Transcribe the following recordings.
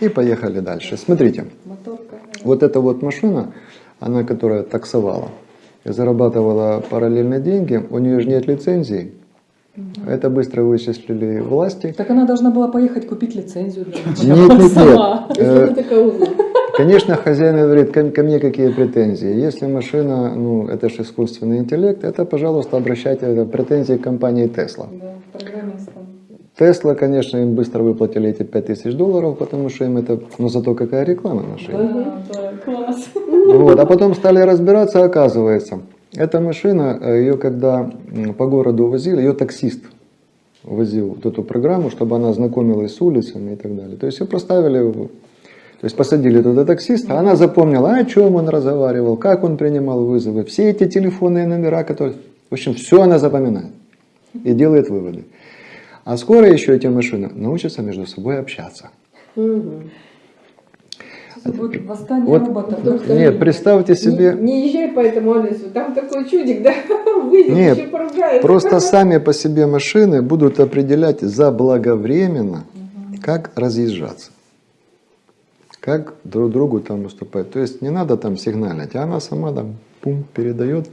И поехали дальше. Смотрите, вот эта вот машина, она, которая таксовала, зарабатывала параллельно деньги, у нее же нет лицензии, это быстро вычислили власти. Так она должна была поехать купить лицензию. Для нет, нет, нет. Э, конечно, хозяин говорит, ко, ко мне какие претензии. Если машина, ну, это же искусственный интеллект, это, пожалуйста, обращайте претензии к компании Tesla. Да. Тесла, конечно, им быстро выплатили эти 5000 долларов, потому что им это, ну зато какая реклама наша. Да, да, класс. Вот, а потом стали разбираться, оказывается, эта машина, э, ее когда по городу возили, ее таксист возил вот эту программу, чтобы она знакомилась с улицами и так далее. То есть ее проставили, то есть посадили туда таксиста, она запомнила, о чем он разговаривал, как он принимал вызовы, все эти телефонные номера, которые... В общем, все она запоминает и делает выводы. А скоро еще эти машины научатся между собой общаться. Угу. Вот восстание вот, роботов. Доктор, нет, представьте себе... Не, не езжай по этому адресу, там такой чудик, да, выйдет, нет, еще поругается. просто сами по себе машины будут определять заблаговременно, угу. как разъезжаться. Как друг другу там уступать. То есть не надо там сигналить, а она сама там пум, передает.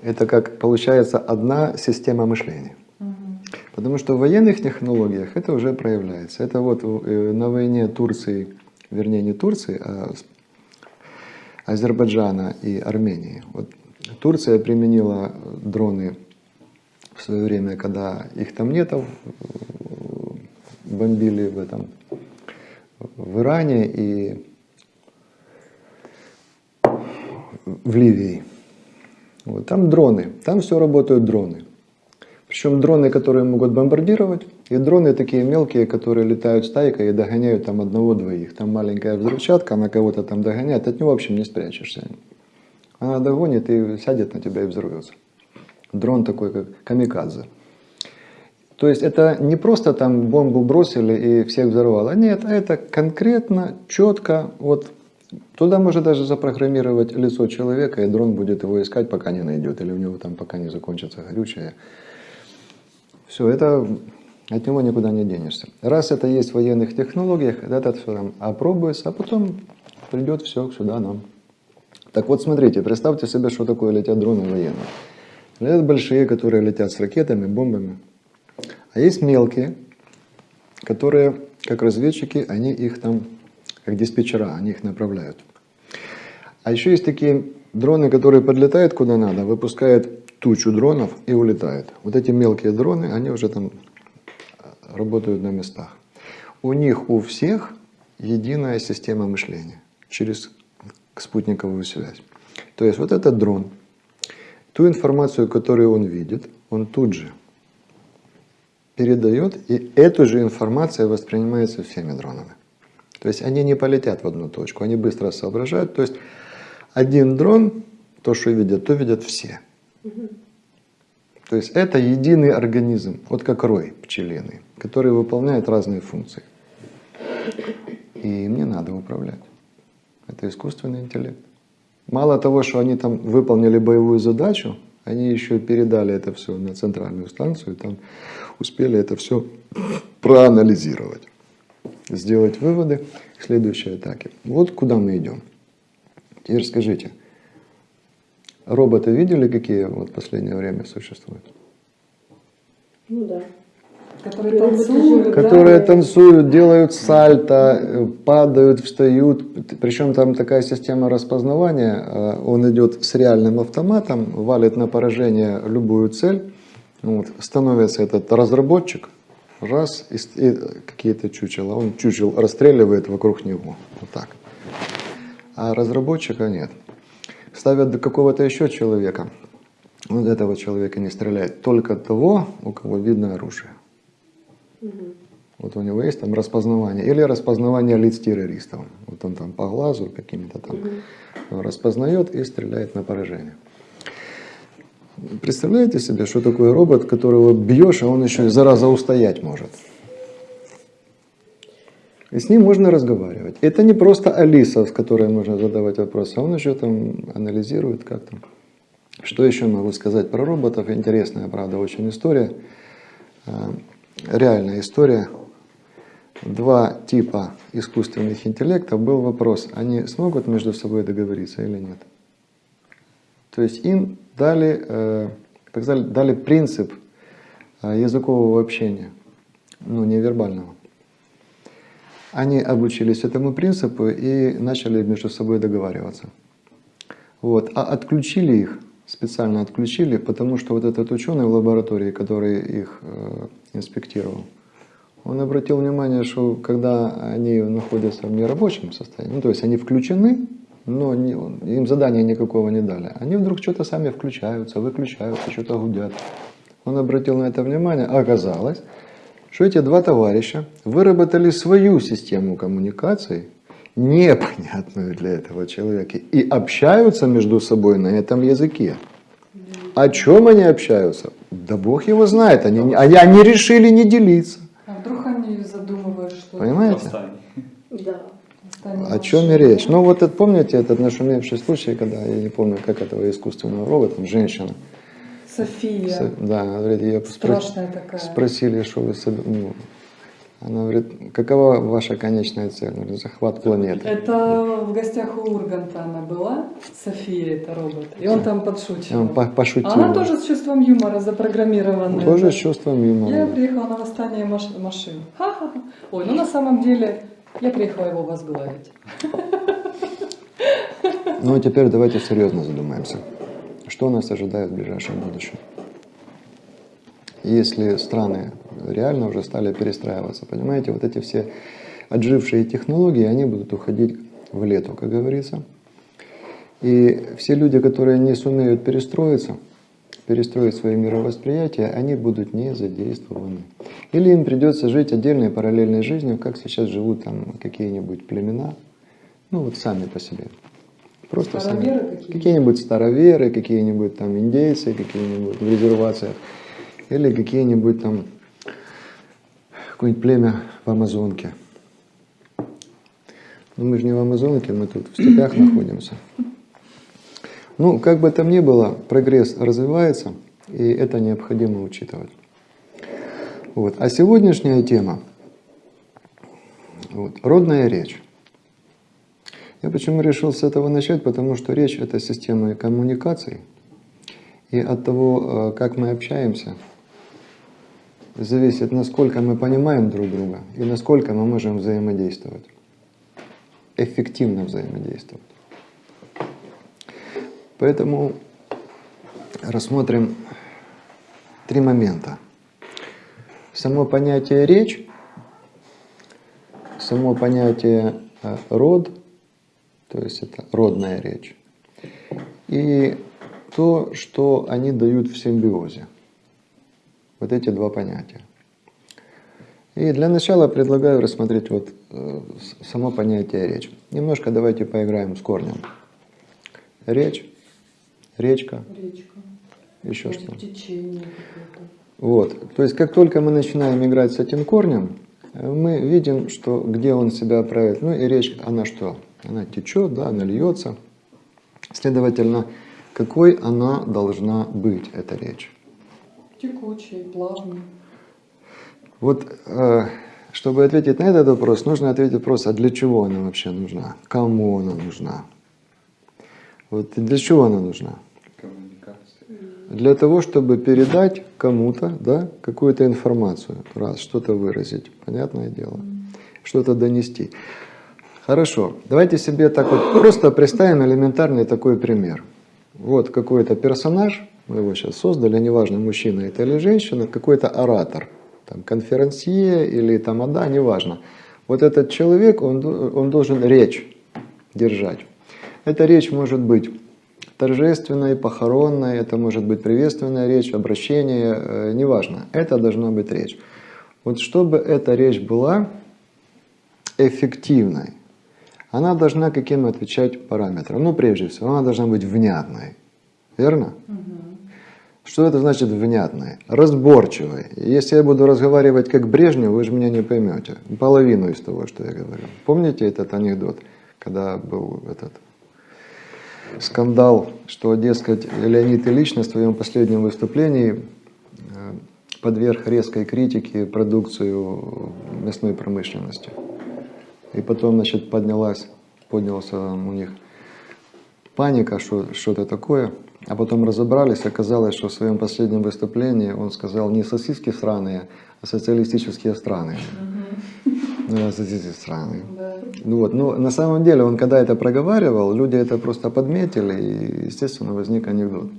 Это как получается одна система мышления. Потому что в военных технологиях это уже проявляется. Это вот э, на войне Турции вернее не Турции, а Азербайджана и Армении. Вот Турция применила дроны в свое время, когда их там нету, бомбили в этом в Иране и в Ливии. Вот, там дроны, там все работают дроны. Причем дроны, которые могут бомбардировать, и дроны такие мелкие, которые летают стайкой и догоняют там одного-двоих. Там маленькая взрывчатка, она кого-то там догоняет, от него общем не спрячешься. Она догонит и сядет на тебя и взорвется. Дрон такой, как камикадзе. То есть это не просто там бомбу бросили и всех взорвало. Нет, это конкретно, четко, вот туда можно даже запрограммировать лицо человека, и дрон будет его искать, пока не найдет, или у него там пока не закончится горючее. Все, это от него никуда не денешься. Раз это есть в военных технологиях, это все там опробуется, а потом придет все сюда нам. Так вот, смотрите, представьте себе, что такое летят дроны военные. Летят большие, которые летят с ракетами, бомбами. А есть мелкие, которые, как разведчики, они их там, как диспетчера, они их направляют. А еще есть такие дроны, которые подлетают куда надо, выпускают тучу дронов и улетают. Вот эти мелкие дроны, они уже там работают на местах. У них у всех единая система мышления через спутниковую связь. То есть вот этот дрон, ту информацию, которую он видит, он тут же передает, и эту же информацию воспринимается всеми дронами. То есть они не полетят в одну точку, они быстро соображают. То есть один дрон, то, что видят, то видят все. То есть это единый организм, вот как рой пчелиный, который выполняет разные функции. И им не надо управлять. Это искусственный интеллект. Мало того, что они там выполнили боевую задачу, они еще передали это все на центральную станцию, и там успели это все проанализировать, сделать выводы к следующей атаке. Вот куда мы идем. Теперь скажите, Роботы видели, какие вот в последнее время существуют? Ну да. Которые танцуют, которые да? танцуют, делают сальто, падают, встают. Причем там такая система распознавания. Э, он идет с реальным автоматом, валит на поражение любую цель. Вот, становится этот разработчик, раз, и, и какие-то чучела. Он чучел расстреливает вокруг него. Вот так. А разработчика нет ставят до какого-то еще человека. Вот этого человека не стреляет. Только того, у кого видно оружие. Угу. Вот у него есть там распознавание. Или распознавание лиц террористов. Вот он там по глазу какими-то там угу. распознает и стреляет на поражение. Представляете себе, что такое робот, которого бьешь, а он еще и зараза устоять может? И с ним можно разговаривать. Это не просто Алиса, с которой можно задавать вопросы, а он еще там анализирует как там. Что еще могу сказать про роботов? Интересная, правда, очень история. А, реальная история. два типа искусственных интеллектов, был вопрос, они смогут между собой договориться или нет. То есть им дали, э, так сказать, дали принцип э, языкового общения, ну, невербального. Они обучились этому принципу и начали между собой договариваться. Вот. А отключили их, специально отключили, потому что вот этот ученый в лаборатории, который их э, инспектировал, он обратил внимание, что когда они находятся в нерабочем состоянии, ну то есть они включены, но не, им задания никакого не дали, они вдруг что-то сами включаются, выключаются, что-то гудят. Он обратил на это внимание, а оказалось, что эти два товарища выработали свою систему коммуникаций, непонятную для этого человека, и общаются между собой на этом языке. О чем они общаются? Да Бог его знает, они, они, они решили не делиться. А вдруг они задумывают, что... Понимаете? Да. О чем и речь? Ну вот это, помните этот нашумевший случай, когда, я не помню, как этого искусственного робота, женщина, София. С- да, она говорит, ее спро- Страшная такая. спросили, что вы, соб- ну, она говорит, какова ваша конечная цель? Она говорит, захват планеты. Это в гостях у Урганта она была, София, это робот. И он там подшучивал. Он по- пошутил. А она тоже с чувством юмора запрограммированная. Тоже да. с чувством юмора. Я приехала на восстание маш- машин. Ха-ха-ха. Ой, ну на самом деле я приехала его возглавить. Ну а теперь давайте серьезно задумаемся. Что нас ожидает в ближайшем будущем? Если страны реально уже стали перестраиваться, понимаете, вот эти все отжившие технологии, они будут уходить в лету, как говорится. И все люди, которые не сумеют перестроиться, перестроить свое мировосприятие, они будут не задействованы. Или им придется жить отдельной параллельной жизнью, как сейчас живут там какие-нибудь племена, ну вот сами по себе. Просто какие-нибудь? Какие-нибудь староверы, какие-нибудь там индейцы, какие-нибудь в резервациях, или какие-нибудь там какое-нибудь племя в Амазонке. Но мы же не в Амазонке, мы тут в степях находимся. Ну, как бы там ни было, прогресс развивается, и это необходимо учитывать. Вот. А сегодняшняя тема вот, – родная речь. Я почему решил с этого начать? Потому что речь – это система коммуникаций, и от того, э, как мы общаемся, зависит, насколько мы понимаем друг друга и насколько мы можем взаимодействовать, эффективно взаимодействовать. Поэтому рассмотрим три момента. Само понятие речь, само понятие э, род, то есть это родная речь, и то, что они дают в симбиозе. Вот эти два понятия. И для начала предлагаю рассмотреть вот э, само понятие речь. Немножко давайте поиграем с корнем. Речь, речка, Речка. еще Может, что. Течение. Вот. То есть, как только мы начинаем играть с этим корнем, э, мы видим, что где он себя проявит. Ну и речь, она что? Она течет, да, она льется. Следовательно, какой она должна быть, эта речь? Текучий, плавный. Вот, э, чтобы ответить на этот вопрос, нужно ответить просто, а для чего она вообще нужна? Кому она нужна? Вот для чего она нужна? Коммуникация. Для того, чтобы передать кому-то да, какую-то информацию, раз, что-то выразить, понятное дело, что-то донести. Хорошо, давайте себе так вот просто представим элементарный такой пример. Вот какой-то персонаж, мы его сейчас создали, неважно, мужчина это или женщина, какой-то оратор, там, конферансье или тамада, неважно. Вот этот человек, он, он должен речь держать. Эта речь может быть торжественной, похоронной, это может быть приветственная речь, обращение, э, неважно. Это должна быть речь. Вот чтобы эта речь была эффективной, она должна каким отвечать параметрам? Ну, прежде всего, она должна быть внятной. Верно? Что это значит внятной? Разборчивой. Если я буду разговаривать как Брежнев, вы же меня не поймете. Половину из того, что я говорю. Помните этот анекдот, когда был этот скандал, что, дескать, Леонид Ильич на своем последнем выступлении э, подверг резкой критике продукцию мясной промышленности. И потом, значит, поднялась, поднялся у них паника, что что-то такое. А потом разобрались, оказалось, что в своем последнем выступлении он сказал не сосиски сраные, а социалистические страны. Ну, социалистические страны. Да. Ну вот, но на самом деле он когда это проговаривал, люди это просто подметили, и, естественно, возник анекдот.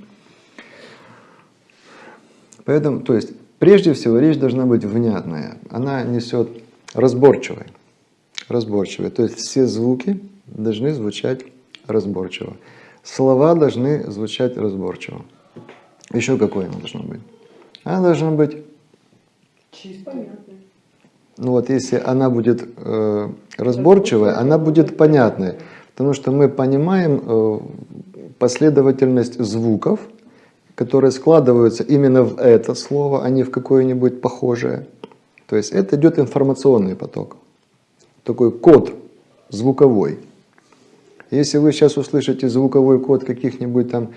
Поэтому, то есть, прежде всего, речь должна быть внятная. Она несет разборчивой. Разборчивой. То есть, все звуки должны звучать разборчиво. Слова должны звучать разборчиво. Еще какое она должна быть? Она должна быть. Понятно. ну вот если она будет э, разборчивая, она будет понятной, потому что мы понимаем э, последовательность звуков, которые складываются именно в это слово, а не в какое-нибудь похожее. То есть это идет информационный поток, такой код звуковой. Если вы сейчас услышите звуковой код каких-нибудь там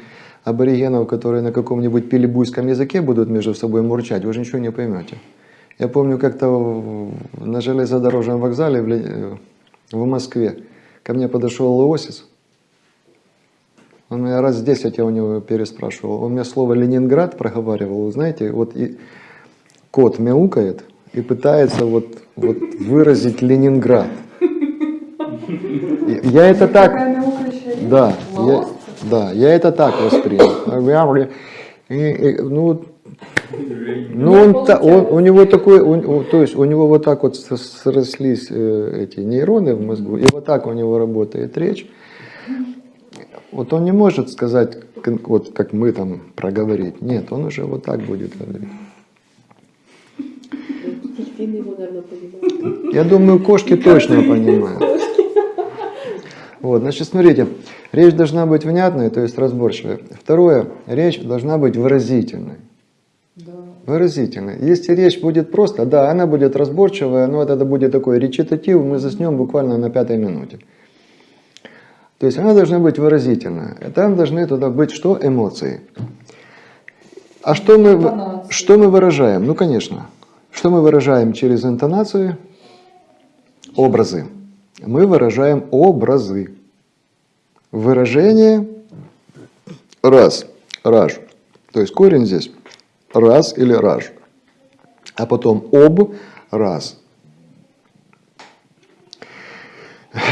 аборигенов, которые на каком-нибудь пилибуйском языке будут между собой мурчать, вы же ничего не поймете. Я помню, как-то на железнодорожном вокзале в, Ле- в Москве ко мне подошел Леосис. Он меня раз 10 я у него переспрашивал. Он мне слово Ленинград проговаривал. Вы знаете, вот и кот мяукает и пытается вот, вот выразить Ленинград. Я это так, да, я, да, я это так воспринял. И- и, ну, ну, он, он- у него такой, у- у- то есть у него вот так вот срослись э, эти нейроны в мозгу, и вот так у него работает речь. Вот он не может сказать, вот как мы там проговорить. Нет, он уже вот так будет говорить. Дельфины его, наверное, понимают. Я думаю, кошки точно понимают. Вот, значит, смотрите, речь должна быть внятной, то есть разборчивой. Второе, речь должна быть выразительной. Да. Выразительной. Если речь будет просто, да, она будет разборчивая, но это будет такой речитатив, мы заснем буквально на пятой минуте. То есть она должна быть выразительная. Там должны туда быть что? Эмоции. А что мы, что мы выражаем? Ну, конечно. Что мы выражаем через интонацию? Образы. Мы выражаем образы. Выражение раз, раж. То есть корень здесь раз или раж. А потом об, раз.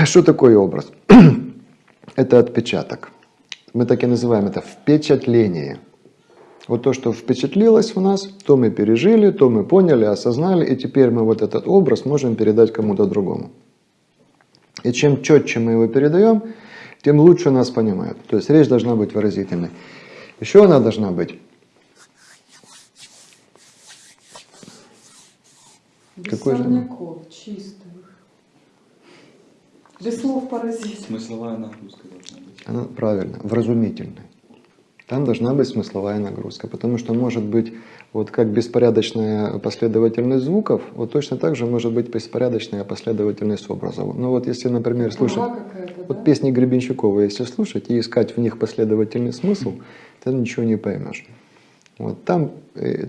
Что такое образ? Это отпечаток. Мы так и называем это впечатление. Вот то, что впечатлилось в нас, то мы пережили, то мы поняли, осознали, и теперь мы вот этот образ можем передать кому-то другому. И чем четче мы его передаем, тем лучше нас понимают. То есть речь должна быть выразительной. Еще она должна быть Без Какой же сорняков, чистый. Без слов поразить. Смысловая нагрузка должна быть. Она правильно, вразумительной. Там должна быть смысловая нагрузка, потому что может быть вот как беспорядочная последовательность звуков, вот точно так же может быть беспорядочная последовательность образов. Ну вот если, например, слушать какая-то, да? вот песни Гребенщикова, если слушать и искать в них последовательный смысл, ты ничего не поймешь. Вот там э,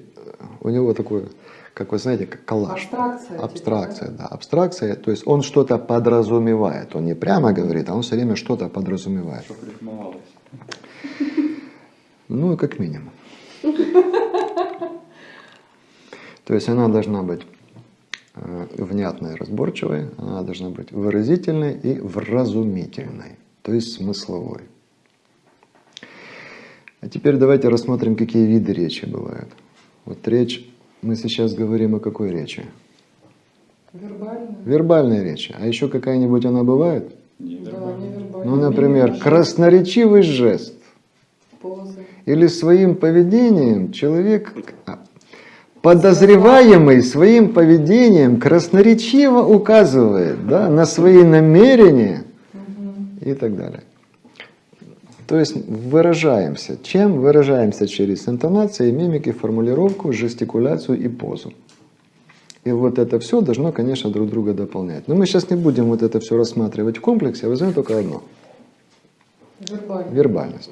у него такой, как вы знаете, как коллаж. Абстракция. типа, Абстракция, да, абстракция, то есть он что-то подразумевает, он не прямо говорит, а он все время что-то подразумевает. Чтоб рифмовалось. Ну, как минимум. То есть она должна быть э, внятной, разборчивой, она должна быть выразительной и вразумительной, то есть смысловой. А теперь давайте рассмотрим, какие виды речи бывают. Вот речь, мы сейчас говорим о какой речи? Вербально. Вербальной речи. А еще какая-нибудь она бывает? Да, невербально. Ну, например, красноречивый жест. Или своим поведением человек, подозреваемый своим поведением, красноречиво указывает да, на свои намерения и так далее. То есть выражаемся. Чем выражаемся? Через интонации, мимики, формулировку, жестикуляцию и позу. И вот это все должно, конечно, друг друга дополнять. Но мы сейчас не будем вот это все рассматривать в комплексе, а возьмем только одно Вербально. вербальность.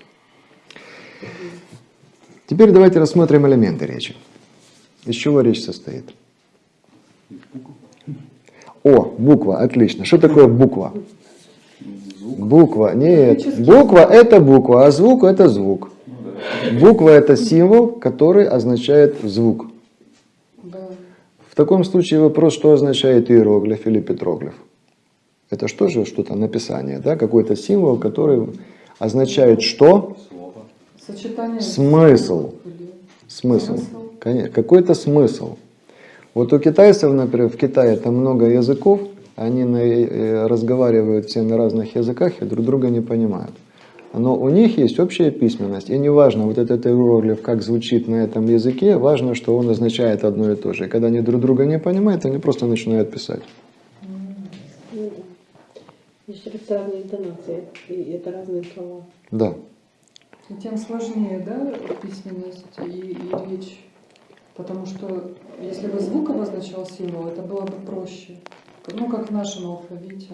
Теперь давайте рассмотрим элементы речи. Из чего речь состоит? О, буква, отлично. Что такое буква? Буква, нет, буква это буква, а звук это звук. Буква это символ, который означает звук. В таком случае вопрос, что означает иероглиф или петроглиф? Это что же что-то написание, да? какой-то символ, который означает что? Сочетание. Смысл. Смысл. Смысл. Какой-то смысл. Вот у китайцев, например, в Китае там много языков, они на- э, разговаривают все на разных языках и друг друга не понимают. Но у них есть общая письменность, и неважно, вот этот иероглиф, как звучит на этом языке, важно, что он означает одно и то же. И когда они друг друга не понимают, они просто начинают писать. Ну. Есть разные интонации, и это разные слова. Да. И тем сложнее, да, письменность и, и речь. Потому что если бы звук обозначал символ, это было бы проще. Ну, как в нашем алфавите.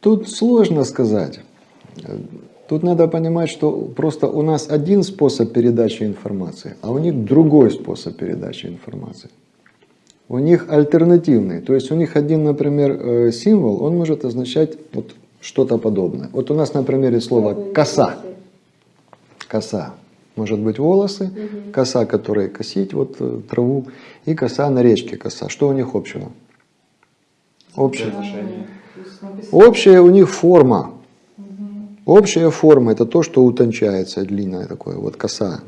Тут сложно сказать. Тут надо понимать, что просто у нас один способ передачи информации, а у них другой способ передачи информации. У них альтернативный. То есть у них один, например, э, символ, он может означать вот что-то подобное. Вот у нас на примере слова коса. Коса. Может быть волосы, коса, которой косить вот э, траву, и коса на речке коса. Что у них общего? Общее. Общая у них форма. Общая форма это то, что утончается, длинная такое, вот коса.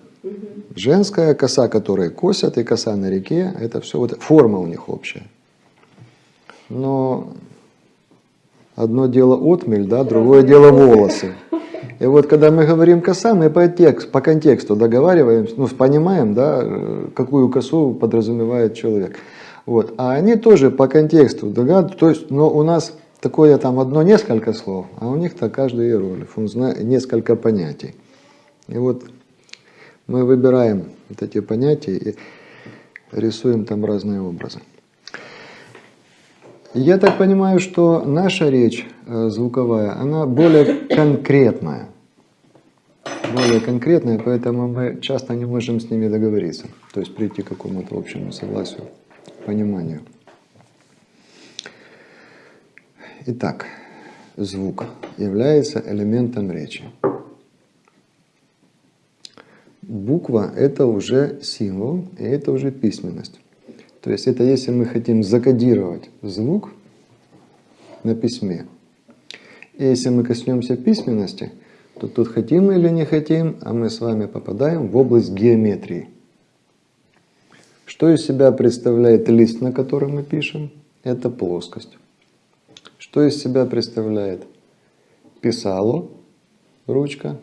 Женская коса, которая косят, и коса на реке, это все вот форма у них общая. Но одно дело отмель, да, другое дело волосы. И вот когда мы говорим коса, мы по, текст, по контексту договариваемся, ну, понимаем, да, э, какую косу подразумевает человек. Вот. А они тоже по контексту догадываются, то есть, но у нас такое там одно несколько слов, а у них-то каждый иероглиф, он знает несколько понятий. И вот мы выбираем вот эти понятия и рисуем там разные образы. Я так понимаю, что наша речь э, звуковая, она более конкретная. Более конкретная, поэтому мы часто не можем с ними договориться. То есть прийти к какому-то общему согласию, пониманию. Итак, звук является элементом речи. Буква – это уже символ, и это уже письменность. То есть это если мы хотим закодировать звук на письме. И если мы коснемся письменности, то тут хотим или не хотим, а мы с вами попадаем в область геометрии. Что из себя представляет лист, на котором мы пишем? Это плоскость. Что из себя представляет писало, ручка?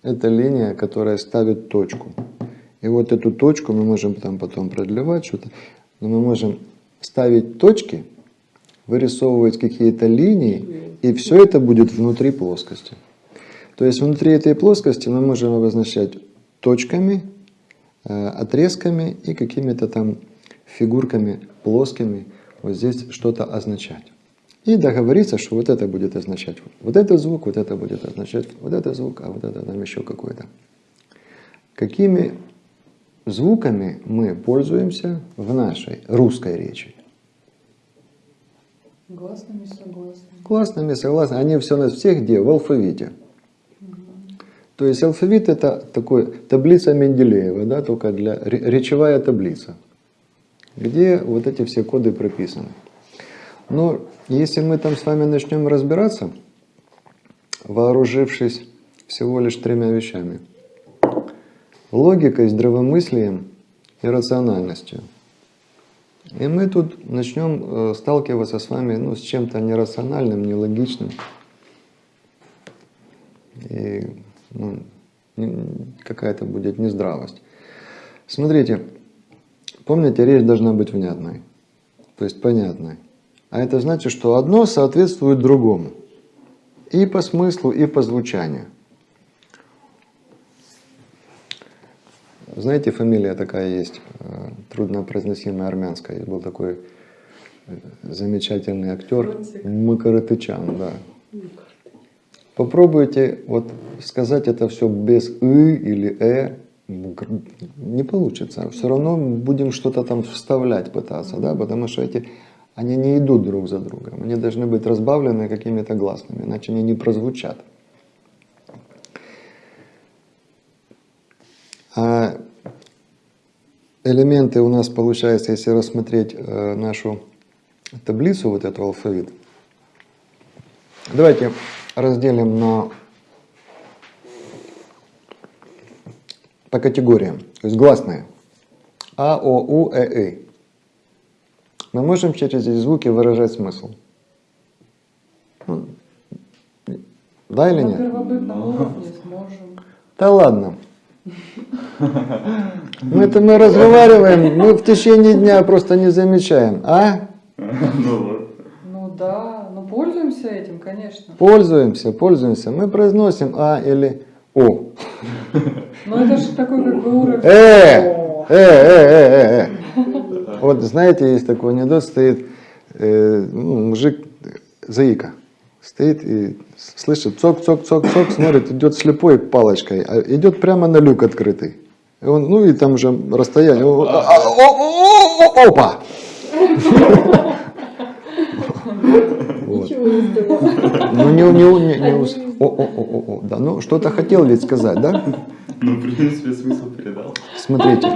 Это линия, которая ставит точку. И вот эту точку мы можем там потом продлевать что-то, но мы можем ставить точки, вырисовывать какие-то линии, и все это будет внутри плоскости. То есть внутри этой плоскости мы можем обозначать точками, э, отрезками и какими-то там фигурками плоскими вот здесь что-то означать. И договориться, что вот это будет означать вот этот звук, вот это будет означать вот этот звук, а вот это там еще какой-то. Какими звуками мы пользуемся в нашей русской речи? Гласными, согласными. Классными, согласны. Они все у нас все где? В алфавите. То есть алфавит это такой таблица Менделеева, да, только для ре- речевая таблица, где вот эти все коды прописаны. Но если мы там с вами начнем разбираться, вооружившись всего лишь тремя вещами. Логикой, здравомыслием и рациональностью. И мы тут начнем э, сталкиваться с вами ну, с чем-то нерациональным, нелогичным. И ну, какая-то будет нездравость. Смотрите, помните, речь должна быть внятной, то есть понятной. А это значит, что одно соответствует другому. И по смыслу, и по звучанию. Знаете, фамилия такая есть, э, труднопроизносимая армянская. Был такой э, замечательный актер. Макарытычан, да. Попробуйте вот сказать это все без «ы» или «э», не получится. Все равно будем что-то там вставлять пытаться, да, потому что эти, они не идут друг за другом. Они должны быть разбавлены какими-то гласными, иначе они не прозвучат. Элементы у нас получается, если рассмотреть э, нашу таблицу, вот эту алфавит, давайте разделим на по категориям, то есть гласные. А, О, У, Э, И. Мы можем через эти звуки выражать смысл. Ну, Да или На нет? первобытном уровне сможем. Да ладно. Мы это мы разговариваем, мы в течение дня просто не замечаем. А? Ну. Ну да, ну пользуемся этим, конечно. Пользуемся, пользуемся. Мы произносим А или О. Но это же такой как бы уровень. Э! Э, э, э, э, э. Вот знаете, есть такой анекдот, стоит э, ну, мужик, заика, стоит и слышит цок, цок, цок, цок, смотрит, идет слепой палочкой, а идет прямо на люк открытый. И он, ну и там уже расстояние, а, а, опа! Вот. Ну не, не, не, не о, о, о, о, о, да, ну что-то хотел ведь сказать, да? Ну, в принципе, смысл передал. Смотрите.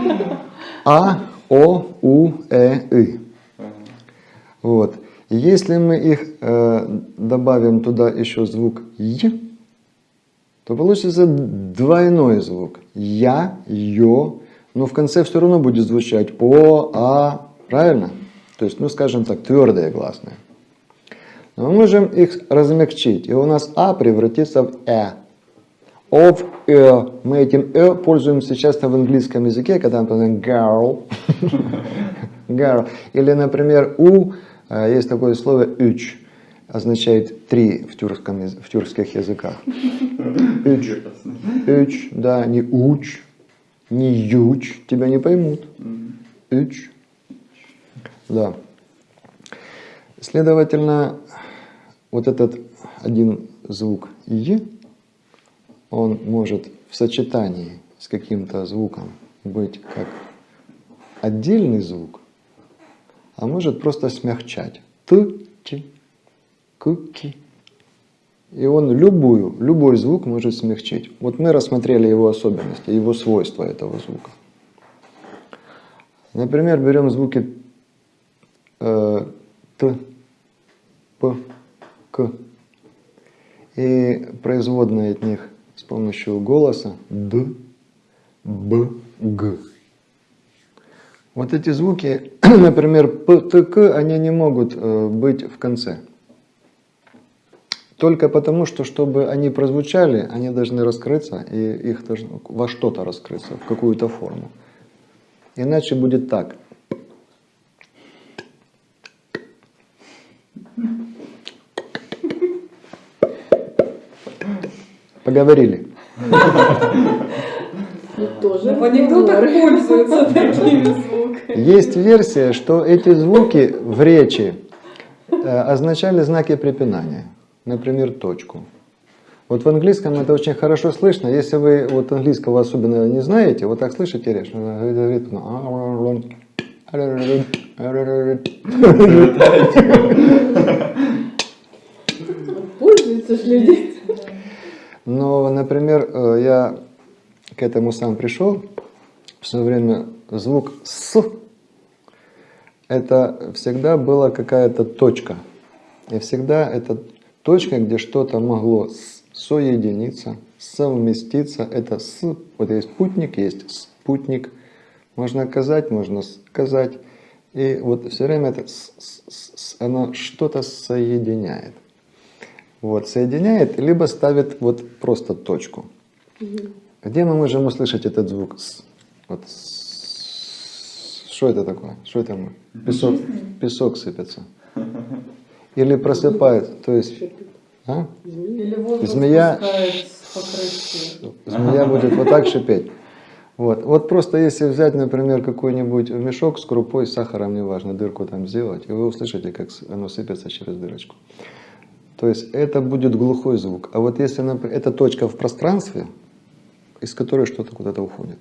А, О, У, Э, И. Вот. Если мы их э, добавим туда еще звук Й, то получится двойной звук. Я, Ё, но в конце все равно будет звучать О, А, правильно? То есть, ну скажем так, твердые гласные. Но мы можем их размягчить, и у нас А превратится в Э. О в Э. Мы этим Э пользуемся часто в английском языке, когда мы говорим girl. girl. Или, например, У, есть такое слово «üç», означает «три» в, тюркском, в тюркских языках. «Üç». «üç», да, не «уч», не «юч», тебя не поймут. «Üç». Да. Следовательно, вот этот один звук «й», он может в сочетании с каким-то звуком быть как отдельный звук, а может просто смягчать. Т, чи, к, ки. И он любую, любой звук может смягчить. Вот мы рассмотрели его особенности, его свойства этого звука. Например, берем звуки э, Т, П, К и производные от них с помощью голоса Д, Б, Г. Вот эти звуки, например, П, Т, К, они не могут э, быть в конце. Только потому, что чтобы они прозвучали, они должны раскрыться, и их должно во что-то раскрыться, в какую-то форму. Иначе будет так. Поговорили. Ну, тоже В анекдотах пользуются такими звуками. Есть версия, что эти звуки в речи э, означали знаки препинания. Например, точку. Вот в английском это очень хорошо слышно. Если вы вот английского особенно не знаете, вот так слышите речь, говорит, Пользуются ж люди. Но, например, э, я к этому сам пришел. В свое время звук «с» это всегда была какая-то точка. И всегда это точка, где что-то могло соединиться, совместиться. Это «с». Вот есть спутник, есть спутник. Можно оказать, можно сказать. И вот все время это «с», «с», «с», оно что-то соединяет. Вот, соединяет, либо ставит вот просто точку. Где мы можем услышать этот звук? Вот. Что это такое? Что это мы? Песок, песок сыпется. Или просыпает, то есть, а? Змея-. Змея будет вот так шипеть. Вот. вот просто если взять, например, какой-нибудь мешок с крупой, с сахаром, неважно, дырку там сделать, и вы услышите, как оно сыпется через дырочку. То есть это будет глухой звук. А вот если, например, это точка в пространстве, из которой что-то куда-то уходит.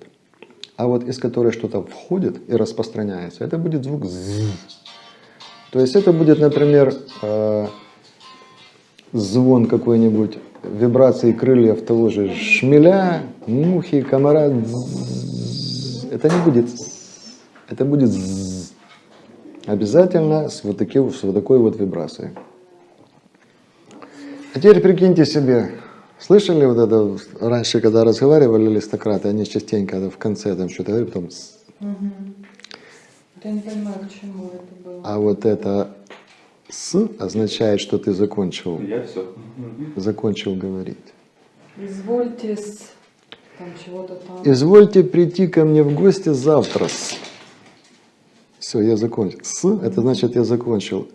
а вот из которой что-то входит и распространяется, это будет звук «з». То есть это будет, например, э, звон какой-нибудь, вибрации крыльев того же шмеля, мухи, комара. Это не будет это будет «з». Обязательно с вот, таким, с вот такой вот вибрацией. А теперь прикиньте себе, слышали вот это раньше, когда разговаривали аристократы, они частенько в конце там что-то говорят, потом «с». Вот Я не понимаю, к чему это было. А вот это «с» означает, что ты закончил, Я все. закончил говорить. Извольте с там чего-то там. Извольте прийти ко мне в гости завтра. Все, я закончил. С, это значит, я закончил.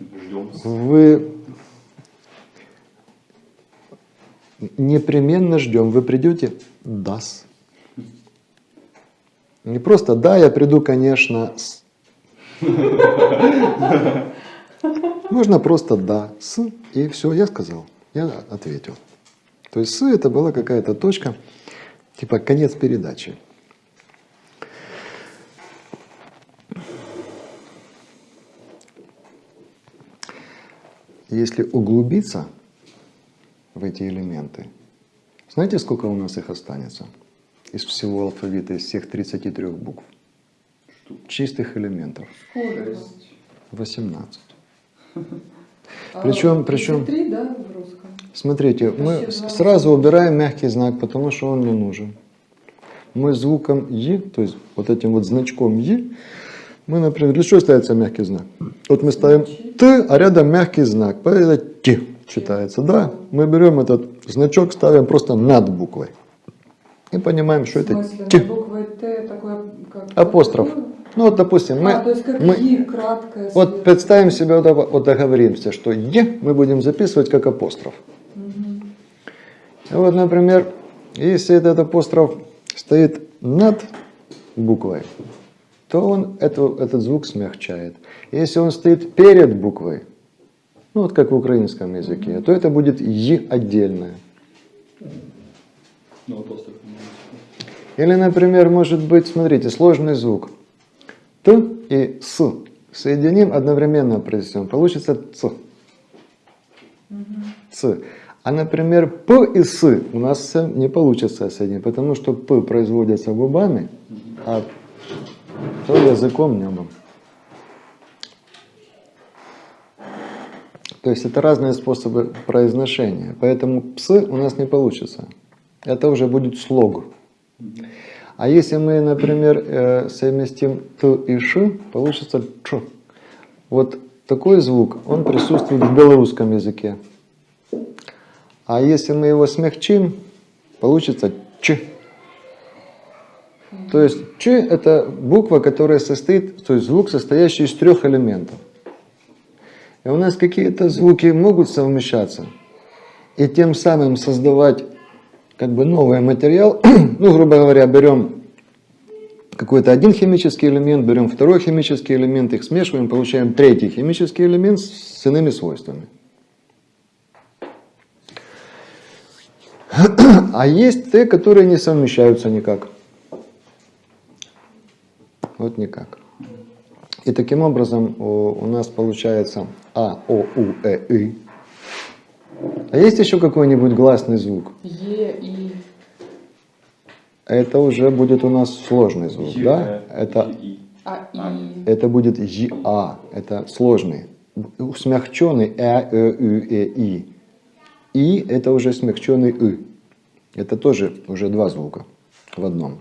Ждем. Вы непременно ждем. Вы придете? Дас. Не просто да, я приду, конечно, с. Можно просто да, с, и все, я сказал, я ответил. То есть с это была какая-то точка, типа конец передачи. Если углубиться в эти элементы, знаете, сколько у нас их останется? Из всего алфавита, из всех 33 букв. Чистых элементов. Сколько? 18. А Причем- причем- 33, да, в русском? Смотрите, мы сразу убираем мягкий знак, потому что он не нужен. Мы звуком «и», то есть вот этим вот значком «и», мы, например, для чего ставится мягкий знак? Вот мы ставим «т», а рядом мягкий знак, поэтому это «ти» читается. Да, мы берем этот значок, ставим просто над буквой. И понимаем, что В это смысле, «ти». на буквой Т такой как... Апостроф. Ну вот, допустим, мы, а, то есть как мы- И, краткое. вот представим себе, вот, договоримся, что «е» мы будем записывать как апостроф. Мгм. Вот, например, если этот апостроф стоит над буквой, то он эту- этот звук смягчает. Если он стоит перед буквой, ну вот как в украинском языке, то это будет «и» отдельное. Ну. Или, например, может быть, смотрите, сложный звук. Т и С. Соединим, одновременно произнесем. Получится Ц. Ц. А, например, П и С у нас не получится соединить, потому что П производится губами, а то языком небом. То есть это разные способы произношения. Поэтому псы у нас не получится. Это уже будет слог. А если мы, например, э, совместим т и ш, получится ч. Вот такой звук, он присутствует в белорусском языке. А если мы его смягчим, получится ч. То есть ч это буква, которая состоит, то есть звук, состоящий из трех элементов. И у нас какие-то звуки могут совмещаться и тем самым создавать как бы новый материал. ну, грубо говоря, берем какой-то один химический элемент, берем второй химический элемент, их смешиваем, получаем третий химический элемент с иными свойствами. А есть те, которые не совмещаются никак. Вот никак. И таким образом у, нас получается А, О, У, Э, И. А есть еще какой-нибудь гласный звук? Е, И. Это уже будет у нас сложный звук, Е, да? э, Это, и. А, А, И. это будет ЯА, это сложный. Смягченный Э, Э, Ü, Э, И. И это уже смягченный И. Это тоже уже два звука в одном.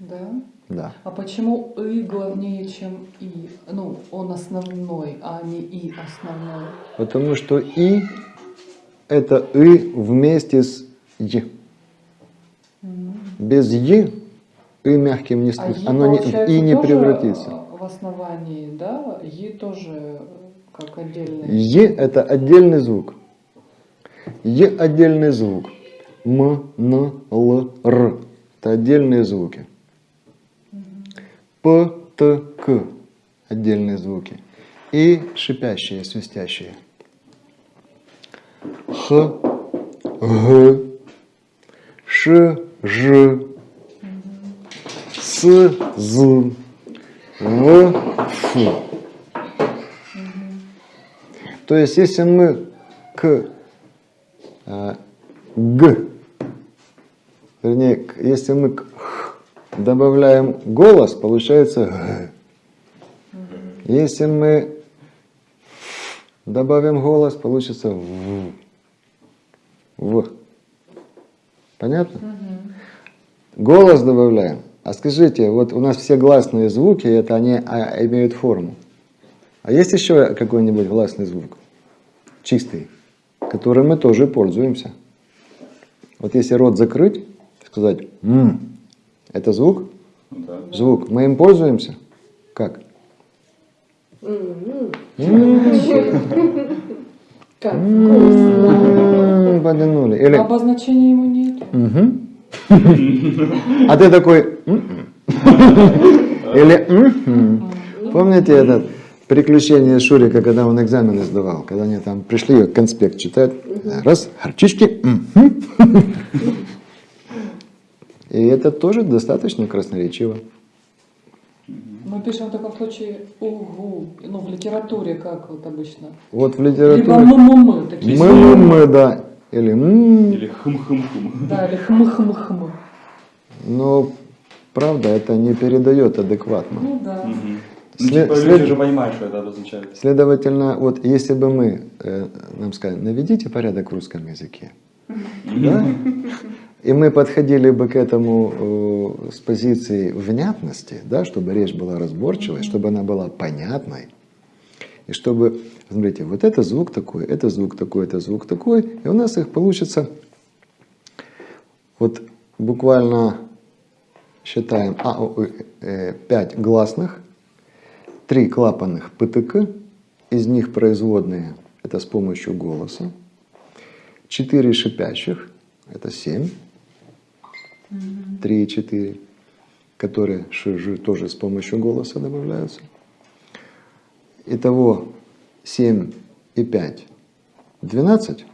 Да? Да. А почему И главнее, чем И? Ну, он основной, а не И основной. Потому что И это И вместе с Е. Без Е И мягким не, А ст- И, оно не, И не превратится. В основании, да? И тоже как отдельный. Е это отдельный звук. Е отдельный звук. М, Н, Л, Р. Это отдельные звуки. П, Т, К. Отдельные звуки. И шипящие, свистящие. Х, Г, Ш, Ж, с, з, в, ф. То есть, если мы к э, г, вернее, если мы к х добавляем голос, получается. Если мы добавим голос, получится в. В. Понятно? Голос добавляем. А скажите, вот у нас все гласные звуки, это они а, имеют форму. А есть еще какой-нибудь гласный звук? Чистый, которым мы тоже пользуемся. Вот если рот закрыть, сказать «м», это звук? Ну да. Звук. Мы им пользуемся? Как? Как М, Потянули. Или Обозначения ему нет. А ты такой «М-м». Или «Мгм». Помните этот приключение Шурика, когда он экзамены сдавал? Когда они там пришли, конспект читать. Раз, горчички. И это тоже достаточно красноречиво. Мы пишем в таком случае угу. Ну, в литературе как вот обычно. Вот в Либо литературе мы-мы-мы такие. мы, мы, мы, да. Или «м». Или хм-хм-хм. Да, или хм-хм-хм. Но правда это не передает адекватно. Ну да. Ну, След- типа, след- люди уже понимают, что это обозначает. Следовательно, вот если бы мы э, нам сказали, наведите порядок в русском языке, да? и мы подходили бы к этому э, с позиции внятности, да, чтобы речь была разборчивой, чтобы она была понятной, и чтобы, смотрите, вот это звук такой, это звук такой, это звук такой, и у нас их получится вот буквально считаем а, о, ой, э, пять гласных, три клапанных ПТК, из них производные, это с помощью голоса, четыре шипящих, это семь, три и четыре, которые тоже с помощью голоса добавляются. Итого 7 и 5, 12,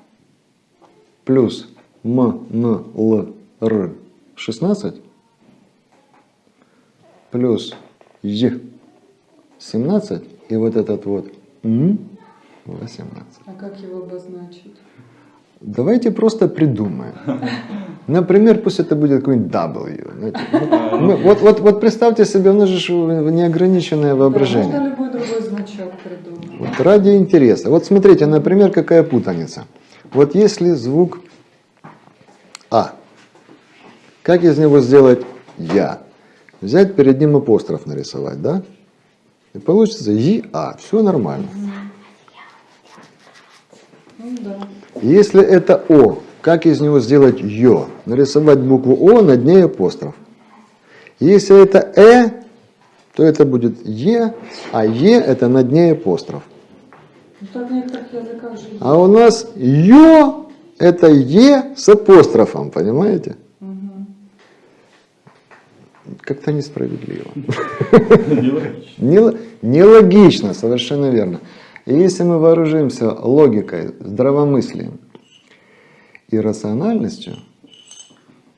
плюс М, Н, Л, Р, 16, плюс Е, 17, и вот этот вот М, 18. А как его обозначить? Давайте просто придумаем. Например, пусть это будет какой-нибудь W. знаете. Ну, мы- Вот, вот, вот представьте себе, у нас же неограниченное Да, воображение. можно любой другой значок придумать. Вот ради интереса. Вот смотрите, например, какая путаница. Вот если звук А, как из него сделать Я? Взять перед ним апостроф нарисовать, да? И получится ЕА. Все нормально. Ну да. Если это О, как из него сделать Ё? Нарисовать букву О, над ней апостроф. Если это Э, то это будет Е, а Е это над ней апостроф. Ну. А у нас Ё это Е с апострофом, понимаете? Как-то несправедливо. Нелогично. Нел- Нелогично, совершенно верно. И если мы вооружимся логикой, здравомыслием и рациональностью,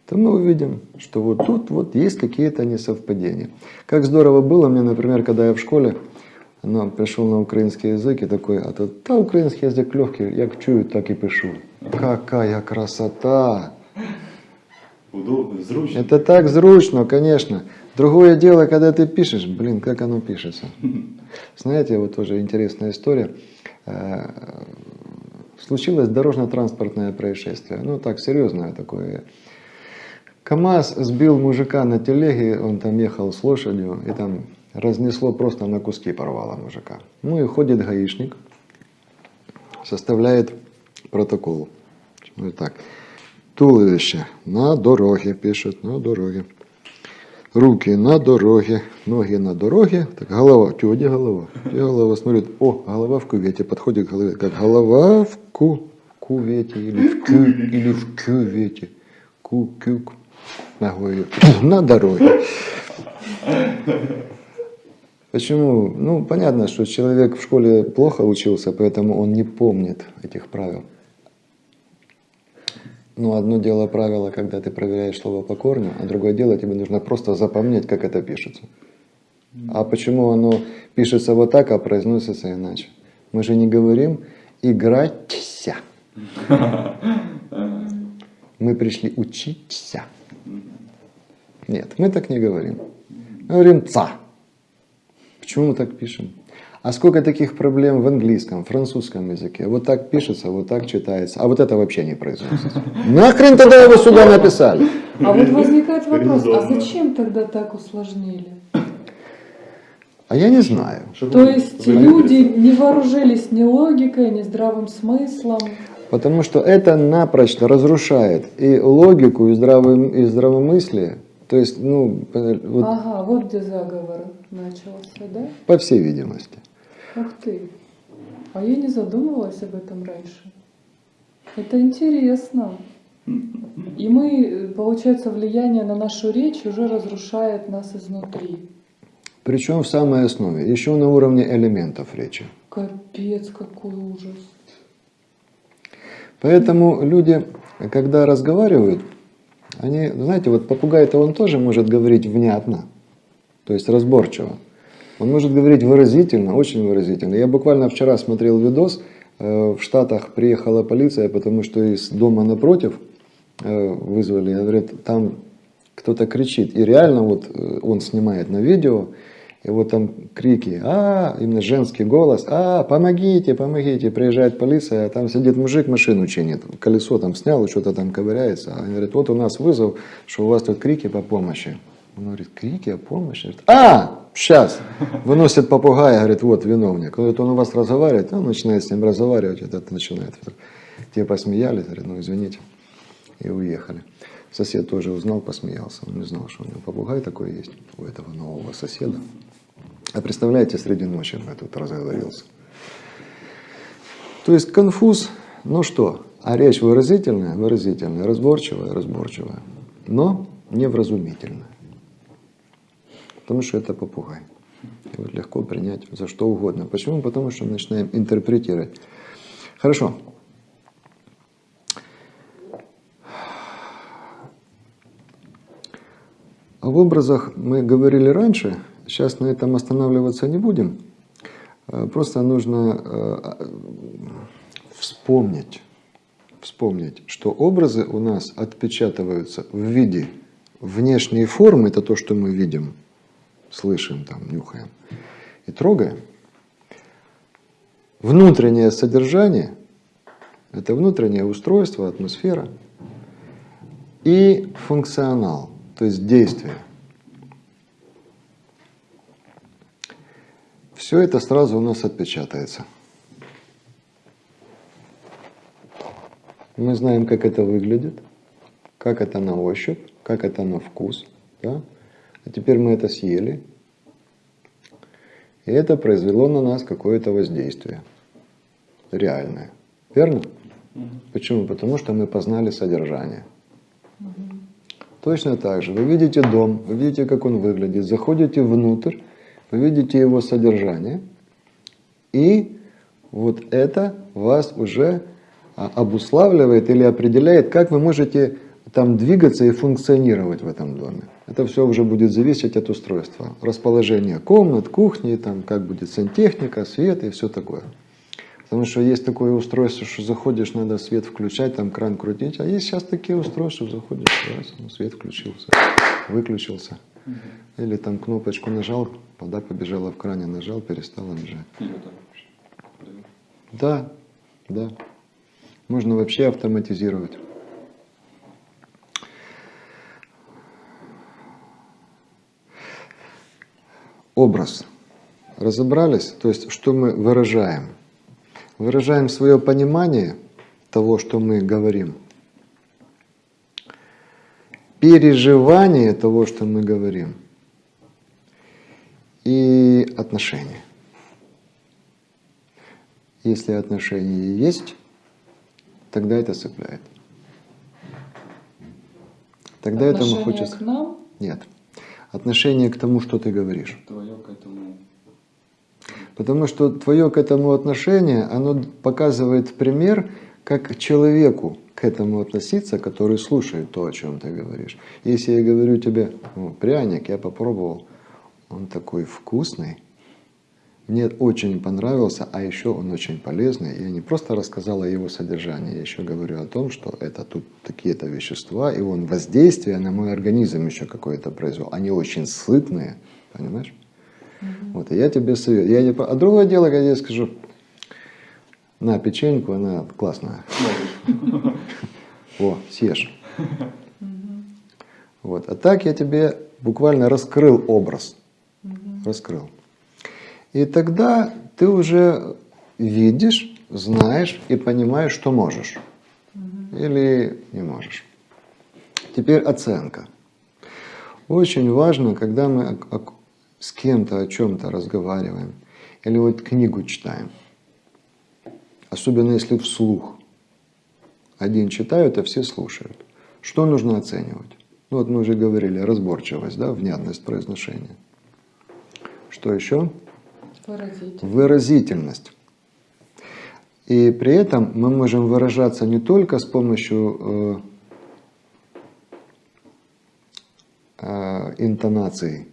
то мы увидим, что вот тут вот есть какие-то несовпадения. Как здорово было мне, например, когда я в школе ну, пришел на украинский язык и такой, а то та український язик легкий, як чую, так и пишу. Какая красота! Удобно, зручно. Это так зручно, конечно. Другое дело, когда ты пишешь, блин, как оно пишется. Знаете, вот тоже интересная история. Э, Случилось дорожно-транспортное происшествие. Ну, так, серьезное такое. КАМАЗ сбил мужика на телеге, он там ехал с лошадью, и там разнесло просто на куски, порвало мужика. Ну и ходит гаишник, составляет протокол. Ну и так. Туловище на дороге, пишет, на дороге. Руки на дороге, ноги на дороге. Так, голова. Тю, где голова? Где голова? Смотрит, о, голова в кювете. Подходит к голове. Как голова в ку, кувете или в кю, или в кювете. Ку, кюк. Ногой. На дороге. Почему? Ну, понятно, что человек в школе плохо учился, поэтому он не помнит этих правил. Ну, одно дело правило, когда ты проверяешь слово по корню, а другое дело, тебе нужно просто запомнить, как это пишется. А почему оно пишется вот так, а произносится иначе? Мы же не говорим «играться». Мы пришли учиться. Нет, мы так не говорим. Мы говорим «ца». Почему мы так пишем? А сколько таких проблем в английском, французском языке? Вот так пишется, вот так читается, а вот это вообще не произносится. Нахрен тогда его сюда написали? А вот возникает вопрос, а зачем тогда так усложнили? А я не знаю. То есть люди не вооружились ни логикой, ни здравым смыслом. Потому что это напрочь разрушает и логику, и, здравый, и здравомыслие. То есть, ну, вот Ага, вот где заговор начался, да? по всей видимости. Ух ты. А я не задумывалась об этом раньше. Это интересно. И мы, получается, влияние на нашу речь уже разрушает нас изнутри. Причем в самой основе, еще на уровне элементов речи. Капец, какой ужас. Поэтому люди, когда разговаривают, они, знаете, вот попугай-то он тоже может говорить внятно, то есть разборчиво. Он может говорить выразительно, очень выразительно. Я буквально вчера смотрел видос, э, в Штатах приехала полиция, потому что из дома напротив э, вызвали, говорят, там кто-то кричит. И реально вот э, он снимает на видео, и вот там крики, а, именно женский голос, а, помогите, помогите, приезжает полиция, а там сидит мужик, машину чинит, колесо там снял, что-то там ковыряется. А говорит, вот у нас вызов, что у вас тут крики по помощи. Он говорит, крики о помощи? Говорит, а, сейчас, выносит попугая, говорит, вот виновник. Он говорит, он у вас разговаривает, он начинает с ним разговаривать, этот начинает. Те посмеялись, говорит, ну извините, и уехали. Сосед тоже узнал, посмеялся. Он не знал, что у него попугай такой есть, у этого нового соседа. А представляете, среди ночи я тут разговорился. То есть конфуз, ну что, а речь выразительная, выразительная, разборчивая, разборчивая, но невразумительная. Потому что это попугай. Его легко принять за что угодно. Почему? Потому что мы начинаем интерпретировать. Хорошо. Об образах мы говорили раньше, сейчас на этом останавливаться не будем. Э, Просто нужно э, вспомнить, вспомнить, что образы у нас отпечатываются в виде внешней формы, это то, что мы видим, слышим, там, нюхаем и трогаем. Внутреннее содержание – это внутреннее устройство, атмосфера и функционал, то есть действие. Все это сразу у нас отпечатается. Мы знаем, как это выглядит, как это на ощупь, как это на вкус. Да? А теперь мы это съели, и это произвело на нас какое-то воздействие. Реальное. Верно? Почему? Потому что мы познали содержание. Точно так же. Вы видите дом, вы видите, как он выглядит, заходите внутрь, вы видите его содержание, и вот это вас уже а, обуславливает или определяет, как вы можете там двигаться и функционировать в этом доме. Это все уже будет зависеть от устройства. Расположение комнат, кухни, там, как будет сантехника, свет и все такое. Потому что есть такое устройство, что заходишь, надо свет включать, там кран крутить. А есть сейчас такие устройства, заходишь, раз, ну, свет включился, выключился. Или там кнопочку нажал, вода побежала в кране, нажал, перестала бежать. Да, да. Можно вообще автоматизировать. Образ. Разобрались? То есть, что мы выражаем? Выражаем свое понимание того, что мы говорим. Переживание того, что мы говорим. И отношения. Если отношения есть, тогда это цепляет. Тогда этому Отношение хочется... к нам? Нет. Отношение к тому, что ты говоришь. Твое к этому. Потому что твое к этому отношение, оно показывает пример, как человеку к этому относиться, который слушает то, о чем ты говоришь. Если я говорю тебе, «Ну, пряник, я попробовал, он такой вкусный, мне очень понравился, а еще он очень полезный. Я не просто рассказал о его содержании, я еще говорю о том, что это тут такие-то вещества, и он воздействие на мой организм еще какое-то произвел. Они очень сытные, понимаешь? Вот, и я тебе советую. Я не... А другое дело, когда я скажу, на печеньку, она классная. О, съешь. Вот. А так я тебе буквально раскрыл образ. Раскрыл. И тогда ты уже видишь, знаешь и понимаешь, что можешь. Или не можешь. Теперь оценка. Очень важно, когда мы с кем-то о чем-то разговариваем, или вот книгу читаем, особенно если вслух. Один читают, а все слушают. Что нужно оценивать? Ну вот мы уже говорили, разборчивость, да, внятность произношения. Что еще? Выразительно. Выразительность. И при этом мы можем выражаться не только с помощью э, э, интонации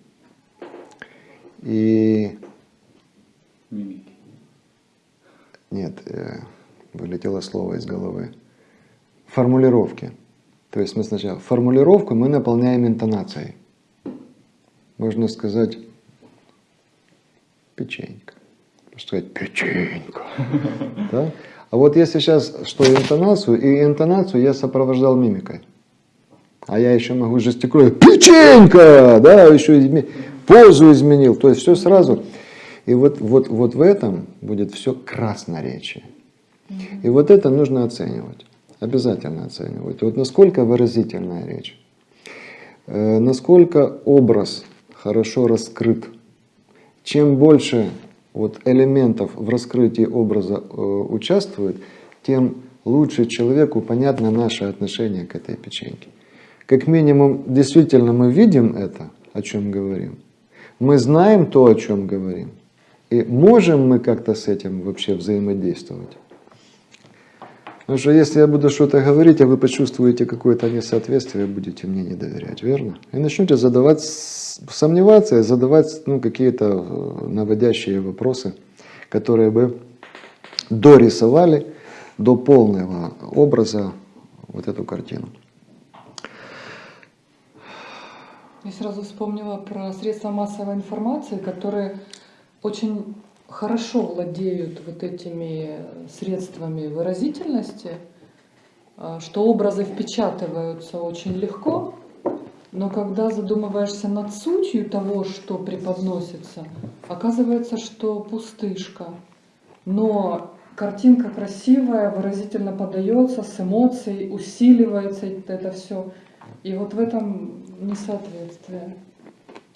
и Мимики. Нет, э, вылетело слово из головы. Формулировки. То есть мы сначала формулировку мы наполняем интонацией. Можно сказать печенька. Можно сказать печенька. Да? А вот если сейчас что интонацию, и интонацию я сопровождал мимикой. А я еще могу жестикулировать печенька, да, еще изме- позу изменил. То есть все сразу. И вот, вот, вот в этом будет все красноречие. И вот это нужно оценивать. Обязательно оценивать. Вот насколько выразительная речь. Э, насколько образ хорошо раскрыт. Чем больше вот элементов в раскрытии образа э, участвует, тем лучше человеку понятно наше отношение к этой печеньке. Как минимум, действительно мы видим это, о чем говорим. Мы знаем то, о чем говорим. И можем мы как-то с этим вообще взаимодействовать? Потому что если я буду что-то говорить, а вы почувствуете какое-то несоответствие, будете мне не доверять, верно? И начнете задавать, сомневаться задавать ну, какие-то э, наводящие вопросы, которые бы дорисовали до полного образа вот эту картину. Я сразу вспомнила про средства массовой информации, которые очень хорошо владеют вот этими средствами выразительности, а, что образы впечатываются очень легко, но когда задумываешься над сутью того, что преподносится, оказывается, что пустышка. Но картинка красивая, выразительно подается, с эмоцией, усиливается это все. И вот в этом несоответствие.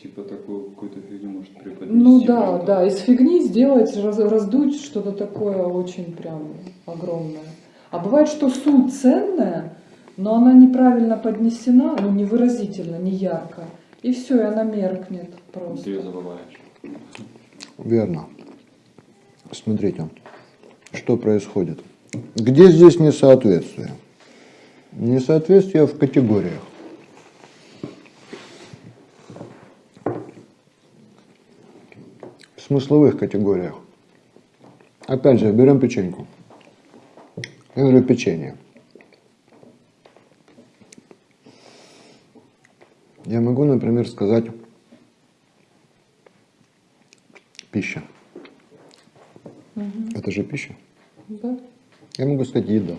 Типа такую какую-то фигню может преподнести. Ну да, правда? да, из фигни сделать, раз- раздуть что-то такое очень прям огромное. А бывает, что суть ценная, но она неправильно поднесена, ну невыразительно, не ярко. И все, и она меркнет Ты ее просто. забываешь. Верно. Смотрите, что происходит. Где здесь несоответствие? Несоответствие в категориях. Смысловых категориях. Опять же, берем печеньку. Я говорю печенье. Я могу, например, сказать пища. Это же пища. Да? Я могу сказать еда.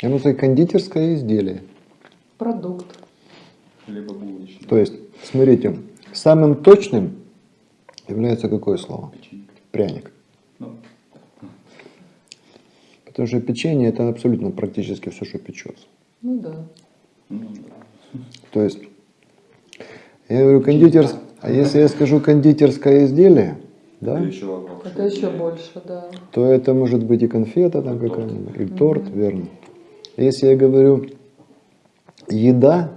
Я могу сказать кондитерское изделие. Продукт. Либо булочный. То есть, смотрите, самым точным является какое слово? Печенька. Пряник. Ну, Потому что печенье это абсолютно практически все, что печется. Ну да. ну да. То есть, я говорю кондитерс... А если я скажу кондитерское изделие, да, Это еще. Это больше, да. то это может быть и конфета там какая-нибудь, и торт, верно. Если я говорю еда,